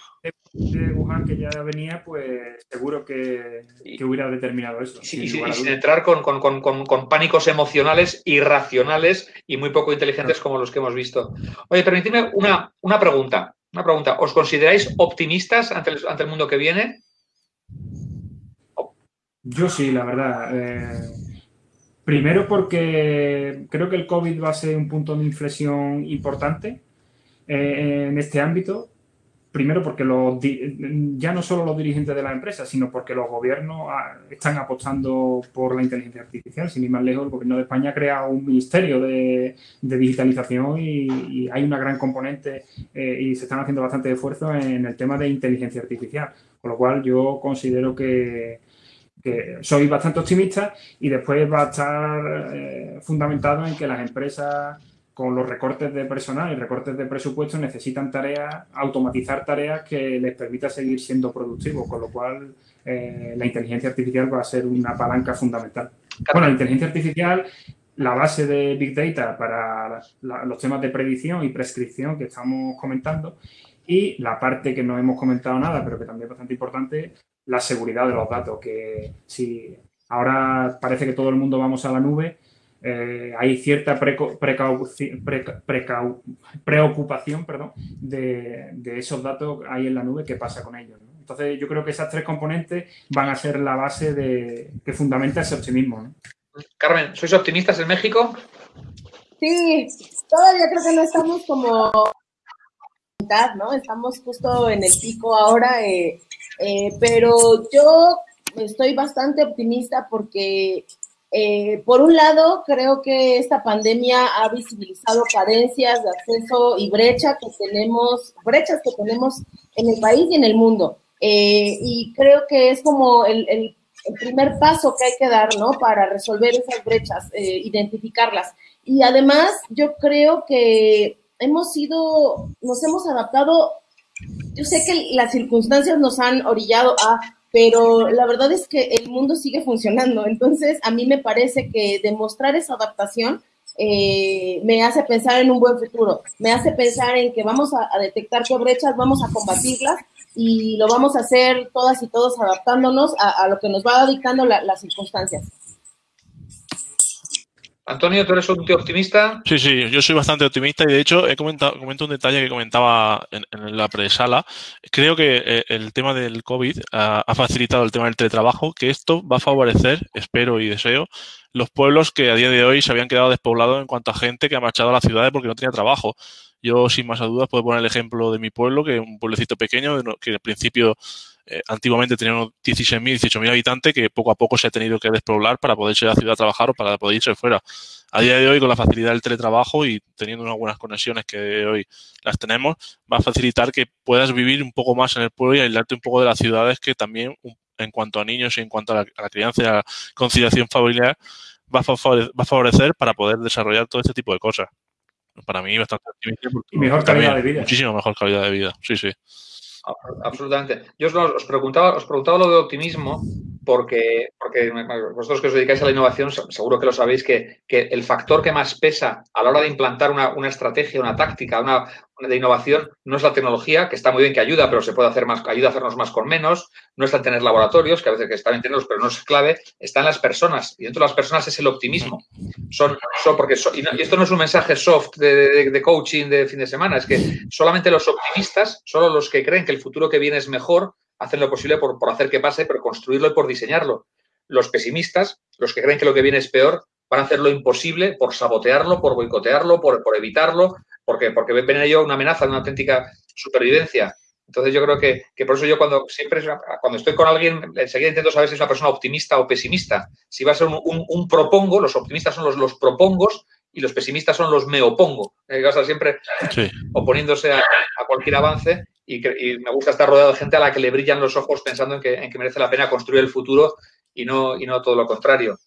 Wuhan que ya venía, pues seguro que, hubiera determinado eso. y, sin entrar con, pánicos emocionales irracionales y muy poco inteligentes como los que hemos visto. Oye, permitidme una, una pregunta. Una pregunta. ¿Os consideráis optimistas ante el mundo que viene? Yo sí, la verdad. Eh, primero porque creo que el COVID va a ser un punto de inflexión importante eh, en este ámbito. Primero porque los, ya no solo los dirigentes de la empresa, sino porque los gobiernos ah, están apostando por la inteligencia artificial. Sin ir más lejos, el gobierno de España ha creado un ministerio de, digitalización y, hay una gran componente eh, y se están haciendo bastante esfuerzo en el tema de inteligencia artificial. Con lo cual yo considero que, que soy bastante optimista y después va a estar eh, fundamentado en que las empresas con los recortes de personal y recortes de presupuesto necesitan tareas, automatizar tareas que les permita seguir siendo productivos, con lo cual eh, la inteligencia artificial va a ser una palanca fundamental. Bueno, la inteligencia artificial, la base de Big Data para los temas de predicción y prescripción que estamos comentando y la parte que no hemos comentado nada, pero que también es bastante importante, la seguridad de los datos, que si ahora parece que todo el mundo vamos a la nube, eh, hay cierta preocupación perdón, de, esos datos ahí en la nube, qué pasa con ellos. Entonces yo creo que esas tres componentes van a ser la base de, que fundamenta ese optimismo. Carmen, ¿sois optimistas en México? Sí, todavía creo que no estamos como ¿no? Estamos justo en el pico ahora. Eh, eh, pero yo estoy bastante optimista porque, eh, por un lado, creo que esta pandemia ha visibilizado carencias de acceso y brecha que tenemos, brechas que tenemos en el país y en el mundo. Eh, y creo que es como el, primer paso que hay que dar, ¿no? Para resolver esas brechas, eh, identificarlas. Y además, yo creo que hemos sido, nos hemos adaptado, yo sé que las circunstancias nos han orillado a, pero la verdad es que el mundo sigue funcionando. Entonces, a mí me parece que demostrar esa adaptación eh, me hace pensar en un buen futuro, me hace pensar en que vamos a, detectar qué vamos a combatirlas y lo vamos a hacer todas y todos adaptándonos a, lo que nos va dictando las circunstancias. Antonio, ¿tú eres un tío optimista? Sí, sí, yo soy bastante optimista y de hecho he comentado comento un detalle que comentaba en, la presala. Creo que eh, el tema del COVID ha, ha, facilitado el tema del teletrabajo, que esto va a favorecer, espero y deseo, los pueblos que a día de hoy se habían quedado despoblados en cuanto a gente que ha marchado a las ciudades porque no tenía trabajo. Yo, sin más dudas, puedo poner el ejemplo de mi pueblo, que es un pueblecito pequeño, que al principio eh, antiguamente tenía unos 16.000, 18.000 habitantes, que poco a poco se ha tenido que despoblar para poder ir a la ciudad a trabajar o para poder irse fuera. A día de hoy, con la facilidad del teletrabajo y teniendo unas buenas conexiones que hoy las tenemos, va a facilitar que puedas vivir un poco más en el pueblo y aislarte un poco de las ciudades que también, en cuanto a niños y en cuanto a la, a la crianza y a la conciliación familiar, va a, favorecer, para poder desarrollar todo este tipo de cosas. Para mí, bastante mejor calidad de vida. Muchísimo mejor calidad de vida, sí, sí. Absolutamente. Yo os, preguntaba, os preguntaba lo de optimismo porque, porque vosotros que os dedicáis a la innovación seguro que lo sabéis que, que el factor que más pesa a la hora de implantar una, una estrategia, una táctica, una, de innovación no es la tecnología, que está muy bien que ayuda, pero se puede hacer más, ayuda a hacernos más con menos, no está en tener laboratorios, que a veces que están en tenerlos, pero no es clave, está en las personas. Y dentro de las personas es el optimismo. Son, son porque y, esto no es un mensaje soft de, de, coaching de fin de semana, es que solamente los optimistas, solo los que creen que el futuro que viene es mejor, hacen lo posible por, por hacer que pase, pero construirlo y por diseñarlo. Los pesimistas, los que creen que lo que viene es peor, van a hacer lo imposible por sabotearlo, por boicotearlo, por, por evitarlo, porque, porque ven en ello una amenaza, una auténtica supervivencia. Entonces yo creo que, por eso yo cuando siempre cuando estoy con alguien enseguida intento saber si es una persona optimista o pesimista. Si va a ser un, propongo, los optimistas son los, los propongos y los pesimistas son los me opongo. Hay que estar siempre oponiéndose a, cualquier avance y, me gusta estar rodeado de gente a la que le brillan los ojos pensando en que, en que merece la pena construir el futuro y no, y no todo lo contrario.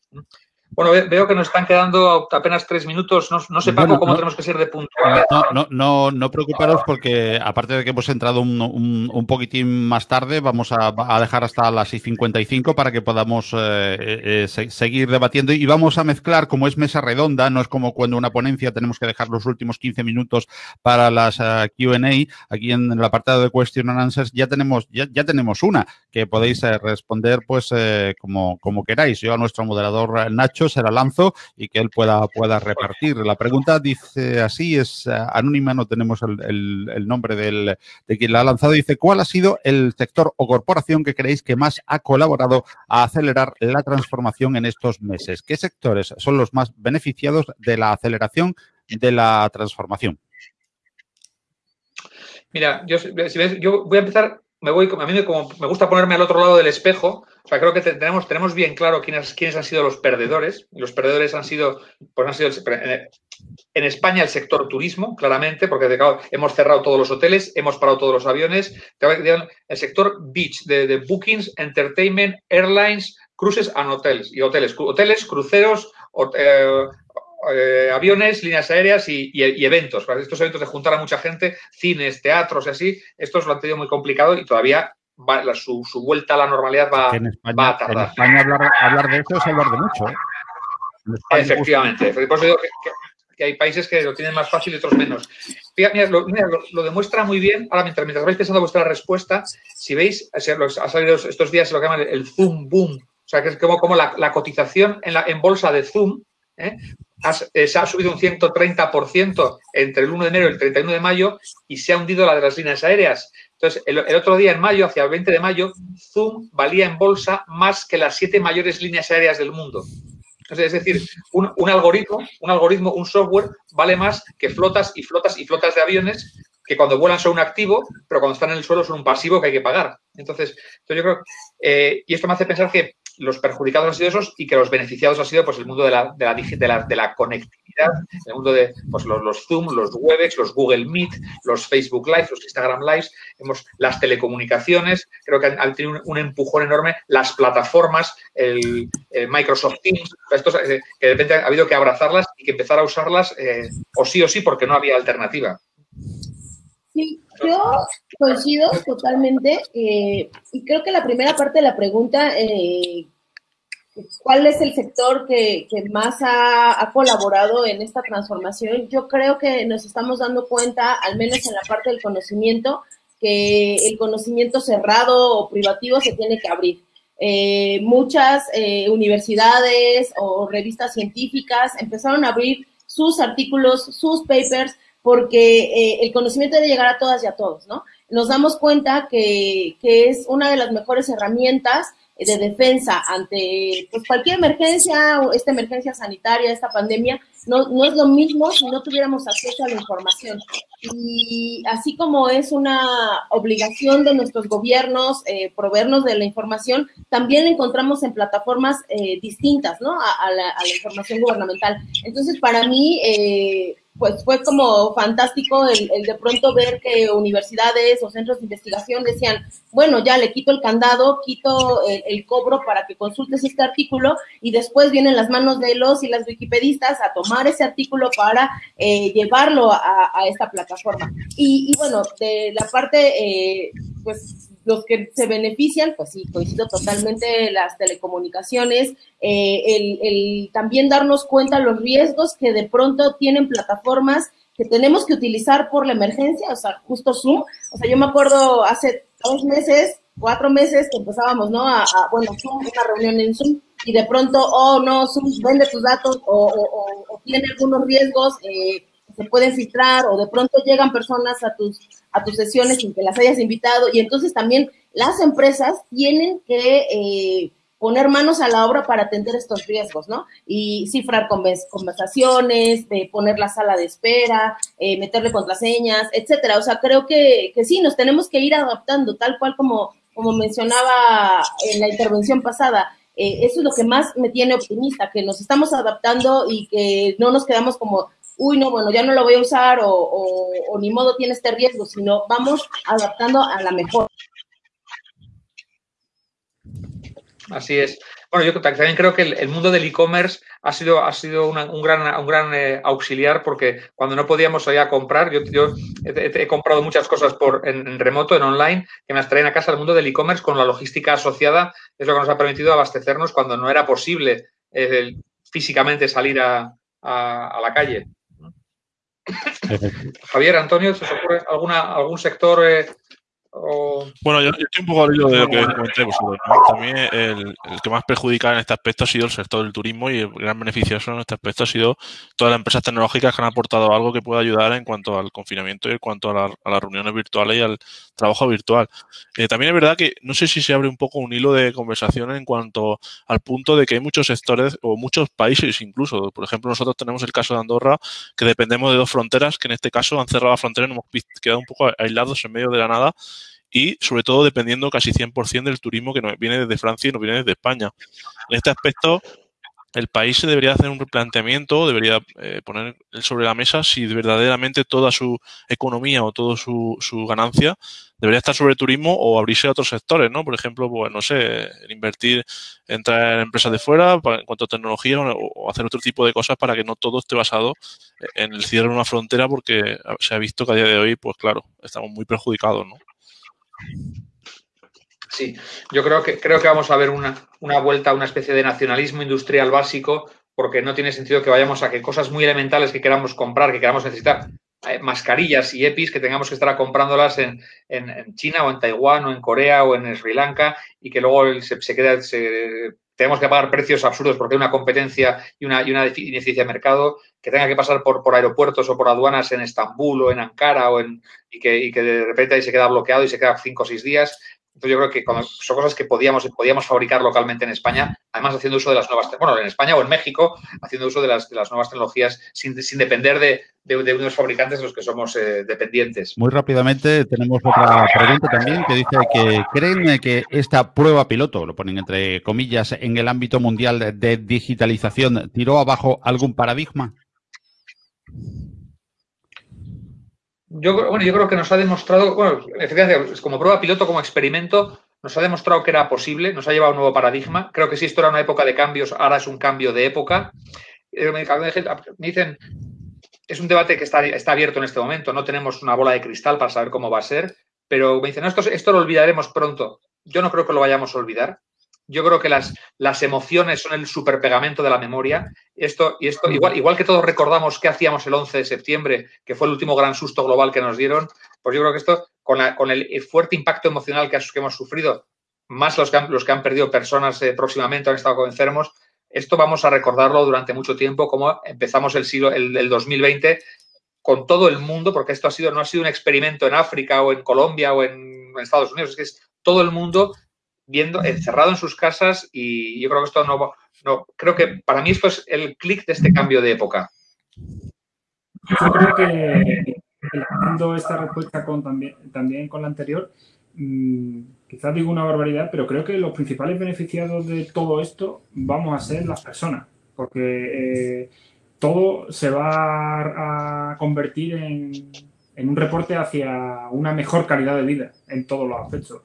Bueno, veo que nos están quedando apenas tres minutos. No, no sé, Paco, cómo tenemos que ser de puntual. No, no, no, no preocuparos porque aparte de que hemos entrado un, un, poquitín más tarde, vamos a, a, dejar hasta las 6.55 para que podamos eh, eh, seguir debatiendo y vamos a mezclar, como es mesa redonda, no es como cuando una ponencia tenemos que dejar los últimos 15 minutos para las uh, Q&A. Aquí en el apartado de Question and Answers ya tenemos, ya, ya tenemos una que podéis responder pues como, como queráis. Yo a nuestro moderador Nacho se la lanzo y que él pueda, pueda repartir. La pregunta dice así, es eh, anónima, no tenemos el, nombre del, de quien la ha lanzado. Dice, ¿cuál ha sido el sector o corporación que creéis que más ha colaborado a acelerar la transformación en estos meses? ¿Qué sectores son los más beneficiados de la aceleración de la transformación? Mira, yo, si ves, yo voy a empezar me voy, a mí me, como, me gusta ponerme al otro lado del espejo. O sea, creo que tenemos, tenemos bien claro quiénes, quiénes han sido los perdedores. Los perdedores han sido, pues han sido en España el sector turismo, claramente, porque hemos cerrado todos los hoteles, hemos parado todos los aviones. El sector beach, de, bookings, entertainment, airlines, cruises and hotels. Y hoteles, hoteles, cruceros, eh, eh, aviones, líneas aéreas y, eventos. Estos eventos de juntar a mucha gente, cines, teatros y así, estos lo han tenido muy complicado y todavía su, vuelta a la normalidad va, a tardar. En España hablar, de eso es hablar de mucho. ¿eh? Efectivamente. Por eso digo que, hay países que lo tienen más fácil y otros menos. Mira, lo, demuestra muy bien. Ahora, mientras, mientras vais pensando vuestra respuesta, si veis, ha salido estos días lo que llaman el Zoom Boom. O sea, que es como, como la, cotización en, la, en bolsa de Zoom ¿eh? Eh, se ha subido un 130% entre el 1 de enero y el 31 de mayo y se ha hundido la de las líneas aéreas. Entonces, el, otro día, en mayo, hacia el 20 de mayo, Zoom valía en bolsa más que las siete mayores líneas aéreas del mundo. es decir, un, algoritmo, un algoritmo, un software vale más que flotas y flotas y flotas de aviones que cuando vuelan son un activo, pero cuando están en el suelo son un pasivo que hay que pagar. Entonces, yo creo, eh, y esto me hace pensar que los perjudicados han sido esos y que los beneficiados ha sido pues el mundo de la, de la, de la, de la conectividad, el mundo de pues, los, los, Zoom, los Webex, los Google Meet, los Facebook Live, los Instagram Live, hemos, las telecomunicaciones, creo que han, tenido un, empujón enorme, las plataformas, el, Microsoft Teams, estos, eh, que de repente ha habido que abrazarlas y que empezar a usarlas eh, o sí o sí porque no había alternativa. Sí, yo coincido totalmente eh, y creo que la primera parte de la pregunta, eh, ¿cuál es el sector que, más ha, colaborado en esta transformación? Yo creo que nos estamos dando cuenta, al menos en la parte del conocimiento, que el conocimiento cerrado o privativo se tiene que abrir. Eh, muchas universidades o revistas científicas empezaron a abrir sus artículos, sus papers porque eh, el conocimiento debe llegar a todas y a todos, ¿no? Nos damos cuenta que, que es una de las mejores herramientas de defensa ante pues, cualquier emergencia, esta emergencia sanitaria, esta pandemia, no, no es lo mismo si no tuviéramos acceso a la información. Y así como es una obligación de nuestros gobiernos eh, proveernos de la información, también la encontramos en plataformas eh, distintas, ¿no? A, la, a, la, información gubernamental. Entonces, para mí, eh, pues fue como fantástico el, de pronto ver que universidades o centros de investigación decían, bueno, ya le quito el candado, quito el, cobro para que consultes este artículo y después vienen las manos de los y las wikipedistas a tomar ese artículo para eh, llevarlo a, esta plataforma. Y, bueno, de la parte, eh, pues los que se benefician, pues sí, coincido totalmente las telecomunicaciones, eh, el, el, también darnos cuenta los riesgos que de pronto tienen plataformas que tenemos que utilizar por la emergencia, o sea, justo Zoom, o sea, yo me acuerdo hace dos meses, cuatro meses que empezábamos, ¿no? A, bueno, Zoom, una reunión en Zoom, y de pronto, oh, no, Zoom vende tus datos o, o, o tiene algunos riesgos, eh, se pueden filtrar o de pronto llegan personas a tus, a tus sesiones sin que las hayas invitado y entonces también las empresas tienen que eh, poner manos a la obra para atender estos riesgos, ¿no? Y cifrar conversaciones, poner la sala de espera, eh, meterle contraseñas, etcétera. O sea, creo que, que sí, nos tenemos que ir adaptando, tal cual como, como mencionaba en la intervención pasada. Eh, eso es lo que más me tiene optimista, que nos estamos adaptando y que no nos quedamos como uy, no, bueno, ya no lo voy a usar o, ni modo tiene este riesgo, sino vamos adaptando a la mejor. Así es. Bueno, yo también creo que el, mundo del e-commerce ha sido, ha sido un gran, un gran eh, auxiliar porque cuando no podíamos ir a comprar, yo, he, comprado muchas cosas por, en, remoto, en online, que me traen a casa el mundo del e-commerce con la logística asociada, es lo que nos ha permitido abastecernos cuando no era posible eh, físicamente salir a la calle. Javier, Antonio, ¿se os ocurre alguna, algún sector eh, bueno, yo, estoy un poco al hilo de lo que comenté vosotros. También el, que más perjudica en este aspecto ha sido el sector del turismo y el gran beneficioso en este aspecto ha sido todas las empresas tecnológicas que han aportado algo que pueda ayudar en cuanto al confinamiento y en cuanto a, las reuniones virtuales y al trabajo virtual. Eh, también es verdad que no sé si se abre un poco un hilo de conversación en cuanto al punto de que hay muchos sectores o muchos países incluso. Por ejemplo, nosotros tenemos el caso de Andorra, que dependemos de dos fronteras, que en este caso han cerrado la frontera y nos hemos quedado un poco aislados en medio de la nada y sobre todo dependiendo casi 100% del turismo que nos viene desde Francia y nos viene desde España. En este aspecto, el país debería hacer un replanteamiento, debería eh, poner sobre la mesa si verdaderamente toda su economía o toda su, su, ganancia debería estar sobre turismo o abrirse a otros sectores, ¿no? Por ejemplo, pues no sé, invertir, entrar en empresas de fuera en cuanto a tecnología o, hacer otro tipo de cosas para que no todo esté basado en el cierre de una frontera porque se ha visto que a día de hoy, pues claro, estamos muy perjudicados, ¿no? Sí, yo creo que, creo que vamos a ver una, una vuelta a una especie de nacionalismo industrial básico, porque no tiene sentido que vayamos a que cosas muy elementales que queramos comprar, que queramos necesitar, eh, mascarillas y EPIs, que tengamos que estar comprándolas en, en, China o en Taiwán o en Corea o en Sri Lanka y que luego se, queda, tenemos que pagar precios absurdos porque hay una competencia y una, y una ineficiencia de mercado, que tenga que pasar por, por aeropuertos o por aduanas en Estambul o en Ankara o en, y, que, y que de repente ahí se queda bloqueado y se queda cinco o seis días. Entonces yo creo que son cosas que podíamos, podíamos fabricar localmente en España, además haciendo uso de las nuevas, bueno, en España o en México, haciendo uso de las, de las nuevas tecnologías sin, sin depender de, de, unos fabricantes de los que somos eh, dependientes. Muy rápidamente tenemos otra pregunta también que dice que creen que esta prueba piloto, lo ponen entre comillas, en el ámbito mundial de digitalización, tiró abajo algún paradigma. Yo, bueno, yo creo que nos ha demostrado, bueno, efectivamente, como prueba piloto, como experimento, nos ha demostrado que era posible, nos ha llevado a un nuevo paradigma. Creo que si esto era una época de cambios, ahora es un cambio de época. Eh, me dicen, es un debate que está, está abierto en este momento, no tenemos una bola de cristal para saber cómo va a ser, pero me dicen, esto, esto lo olvidaremos pronto. Yo no creo que lo vayamos a olvidar. Yo creo que las, las emociones son el superpegamento de la memoria. Esto, y esto, igual, igual que todos recordamos qué hacíamos el 11 de septiembre, que fue el último gran susto global que nos dieron, pues yo creo que esto, con, con el fuerte impacto emocional que, hemos sufrido, más los que han, los que han perdido personas eh, próximamente, han estado enfermos, esto vamos a recordarlo durante mucho tiempo, como empezamos el siglo, el, el 2020 con todo el mundo, porque esto ha sido, no ha sido un experimento en África o en Colombia o en Estados Unidos, es que es todo el mundo viendo, encerrado en sus casas y yo creo que esto no, no creo que para mí esto es el clic de este cambio de época. Yo creo que dando esta respuesta con, también, también con la anterior, mm, quizás digo una barbaridad, pero creo que los principales beneficiados de todo esto vamos a ser las personas, porque eh, todo se va a convertir en, en un reporte hacia una mejor calidad de vida en todos los aspectos.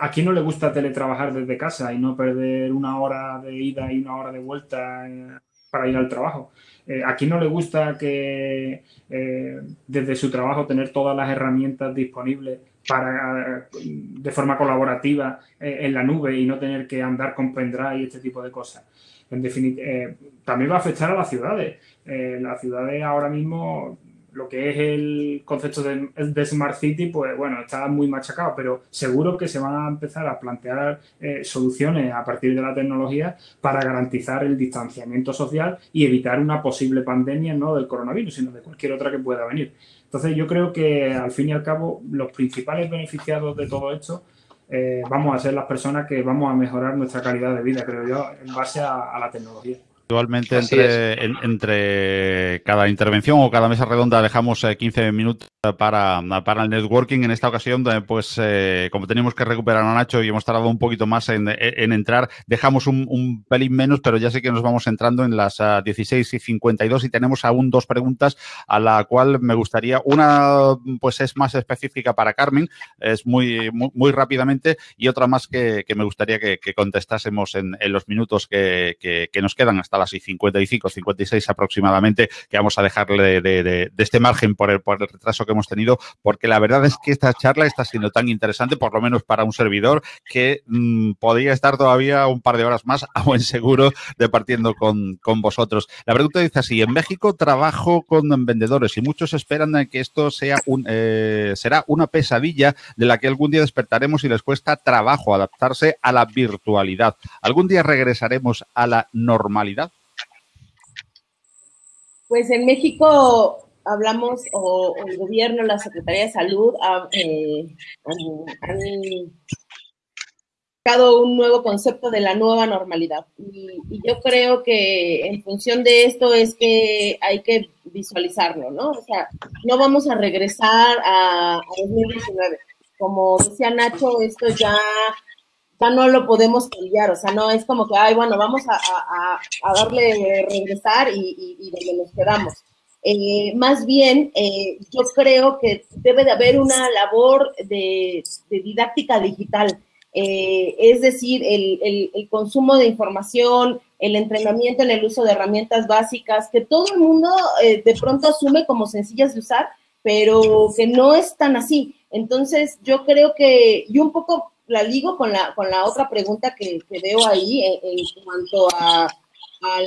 ¿A quién no le gusta teletrabajar desde casa y no perder una hora de ida y una hora de vuelta eh, para ir al trabajo? Eh, ¿A quién no le gusta que eh, desde su trabajo tener todas las herramientas disponibles para, de forma colaborativa en la nube y no tener que andar con pendrive y este tipo de cosas? En definitiva, también va a afectar a las ciudades. las ciudades ahora mismo lo que es el concepto de, Smart City, pues bueno, está muy machacado, pero seguro que se van a empezar a plantear eh, soluciones a partir de la tecnología para garantizar el distanciamiento social y evitar una posible pandemia no del coronavirus, sino de cualquier otra que pueda venir. Entonces yo creo que al fin y al cabo los principales beneficiados de todo esto eh, vamos a ser las personas que vamos a mejorar nuestra calidad de vida, creo yo, en base a la tecnología. Actualmente entre, entre cada intervención o cada mesa redonda dejamos 15 eh, minutos para, para el networking. En esta ocasión, eh, pues eh, como tenemos que recuperar a Nacho y hemos tardado un poquito más en, entrar, dejamos un, pelín menos, pero ya sé que nos vamos entrando en las 16 y 52 y tenemos aún dos preguntas a la cual me gustaría, una pues es más específica para Carmen, es muy, muy, rápidamente, y otra más que, me gustaría que, contestásemos en, los minutos que, que nos quedan hasta las 55, 56 aproximadamente, que vamos a dejarle de, este margen por el, por el retraso que hemos tenido, porque la verdad es que esta charla está siendo tan interesante, por lo menos para un servidor, que mm, podría estar todavía un par de horas más a buen seguro departiendo con, con vosotros. La pregunta dice así, en México trabajo con vendedores y muchos esperan que esto sea un, eh, será una pesadilla de la que algún día despertaremos y les cuesta trabajo adaptarse a la virtualidad. ¿Algún día regresaremos a la normalidad? Pues en México hablamos, o, el gobierno, la Secretaría de Salud eh, han, han un nuevo concepto de la nueva normalidad. Y, yo creo que en función de esto es que hay que visualizarlo, ¿no? O sea, no vamos a regresar a, 2019. Como decía Nacho, esto ya ya no lo podemos cambiar, o sea, no es como que, ay, bueno, vamos a, darle regresar y, donde nos quedamos. Eh, más bien, eh, yo creo que debe de haber una labor de, didáctica digital, eh, es decir, el, el, consumo de información, el entrenamiento en el uso de herramientas básicas, que todo el mundo de pronto asume como sencillas de usar, pero que no es tan así. Entonces, yo creo que, y un poco la ligo con la, con la otra pregunta que, veo ahí en, cuanto a,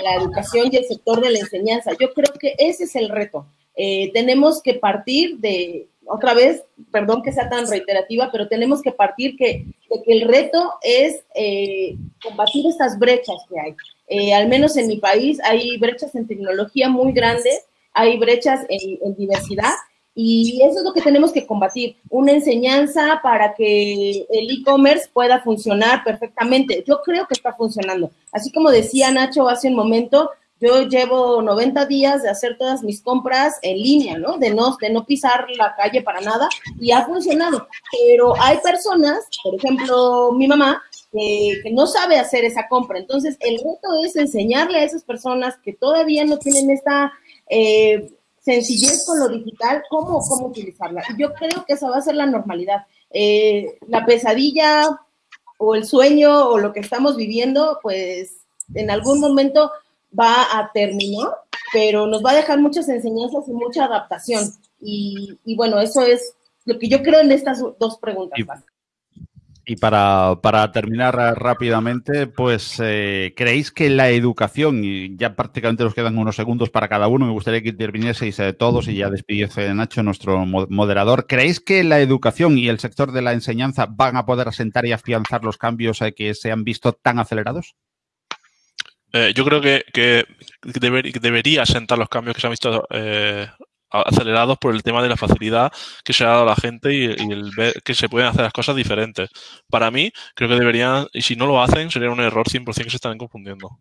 la educación y el sector de la enseñanza. Yo creo que ese es el reto. Eh, tenemos que partir de, otra vez, perdón que sea tan reiterativa, pero tenemos que partir que, de que el reto es eh, combatir estas brechas que hay. Eh, al menos en mi país hay brechas en tecnología muy grandes, hay brechas en diversidad Y eso es lo que tenemos que combatir, una enseñanza para que el e-commerce pueda funcionar perfectamente. Yo creo que está funcionando. Así como decía Nacho hace un momento, yo llevo 90 días de hacer todas mis compras en línea, ¿no? De no, de no pisar la calle para nada y ha funcionado. Pero hay personas, por ejemplo, mi mamá, que, no sabe hacer esa compra. Entonces, el reto es enseñarle a esas personas que todavía no tienen esta eh, sencillez con lo digital, cómo, cómo utilizarla. Y yo creo que esa va a ser la normalidad. Eh, la pesadilla o el sueño o lo que estamos viviendo, pues en algún momento va a terminar, pero nos va a dejar muchas enseñanzas y mucha adaptación. Y, bueno, eso es lo que yo creo en estas dos preguntas. Y para, para, terminar rápidamente, pues eh, ¿creéis que la educación, y ya prácticamente nos quedan unos segundos para cada uno, me gustaría que intervinieseis eh, todos y ya despidiese Nacho, nuestro moderador, ¿creéis que la educación y el sector de la enseñanza van a poder asentar y afianzar los cambios eh, que se han visto tan acelerados? yo creo que, que debería asentar los cambios que se han visto acelerados por el tema de la facilidad que se ha dado a la gente y, el ver que se pueden hacer las cosas diferentes. Para mí, creo que deberían, y si no lo hacen, sería un error 100% que se están confundiendo.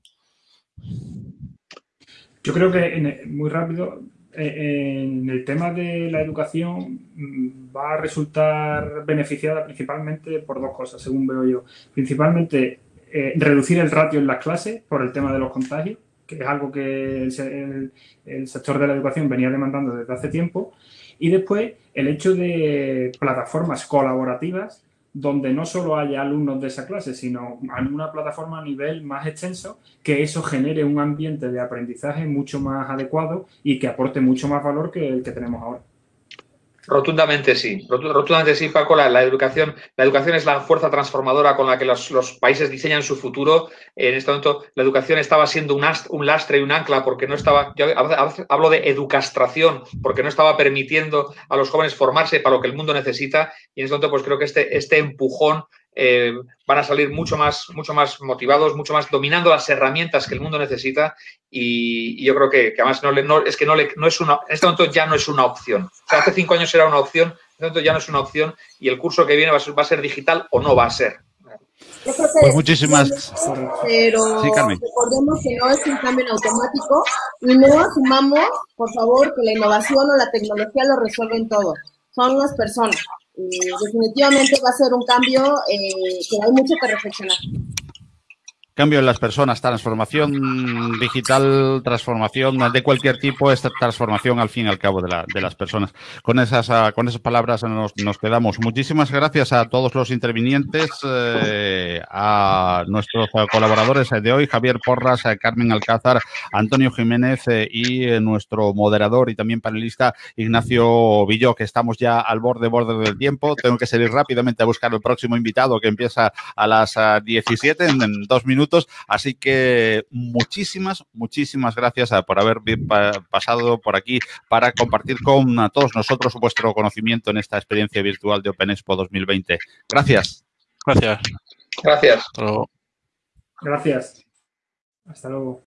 Yo creo que, muy rápido, eh, en el tema de la educación mm, va a resultar beneficiada principalmente por dos cosas, según veo yo. Principalmente, eh, reducir el ratio en las clases por el tema de los contagios es algo que el, sector de la educación venía demandando desde hace tiempo. Y después el hecho de plataformas colaborativas donde no solo haya alumnos de esa clase, sino una plataforma a nivel más extenso, que eso genere un ambiente de aprendizaje mucho más adecuado y que aporte mucho más valor que el que tenemos ahora. Rotundamente sí, rotundamente sí, Paco. La, educación, la educación es la fuerza transformadora con la que los, países diseñan su futuro. En este momento, la educación estaba siendo un, lastre y un ancla porque no estaba, yo hablo de educastración, porque no estaba permitiendo a los jóvenes formarse para lo que el mundo necesita. Y en este momento, pues creo que este, este empujón eh, van a salir mucho más, mucho más motivados, mucho más dominando las herramientas que el mundo necesita y, yo creo que, además no, es que no, le, no es una, en este momento ya no es una opción. hace cinco años era una opción, en este momento ya no es una opción y el curso que viene va a ser, va a ser digital o no va a ser. Pues muchísimas. Pero recordemos que no es un cambio en automático y no asumamos, por favor, que la innovación o la tecnología lo resuelven todo. Son las personas. Eh, definitivamente va a ser un cambio eh, que hay mucho que reflexionar. Cambio en las personas, transformación digital, transformación de cualquier tipo, esta transformación al fin y al cabo de, la, de las personas. Con esas, ah, con esas palabras nos, nos, quedamos. Muchísimas gracias a todos los intervinientes, eh, a nuestros colaboradores de hoy, Javier Porras, Carmen Alcázar, Antonio Jiménez eh, y nuestro moderador y también panelista Ignacio Villó, que estamos ya al borde, borde del tiempo. Tengo que salir rápidamente a buscar el próximo invitado que empieza a las 17 ah, en dos minutos Así que muchísimas, muchísimas gracias por haber pasado por aquí para compartir con todos nosotros vuestro conocimiento en esta experiencia virtual de Open Expo 2020. Gracias. Gracias. Gracias. Gracias. Hasta luego.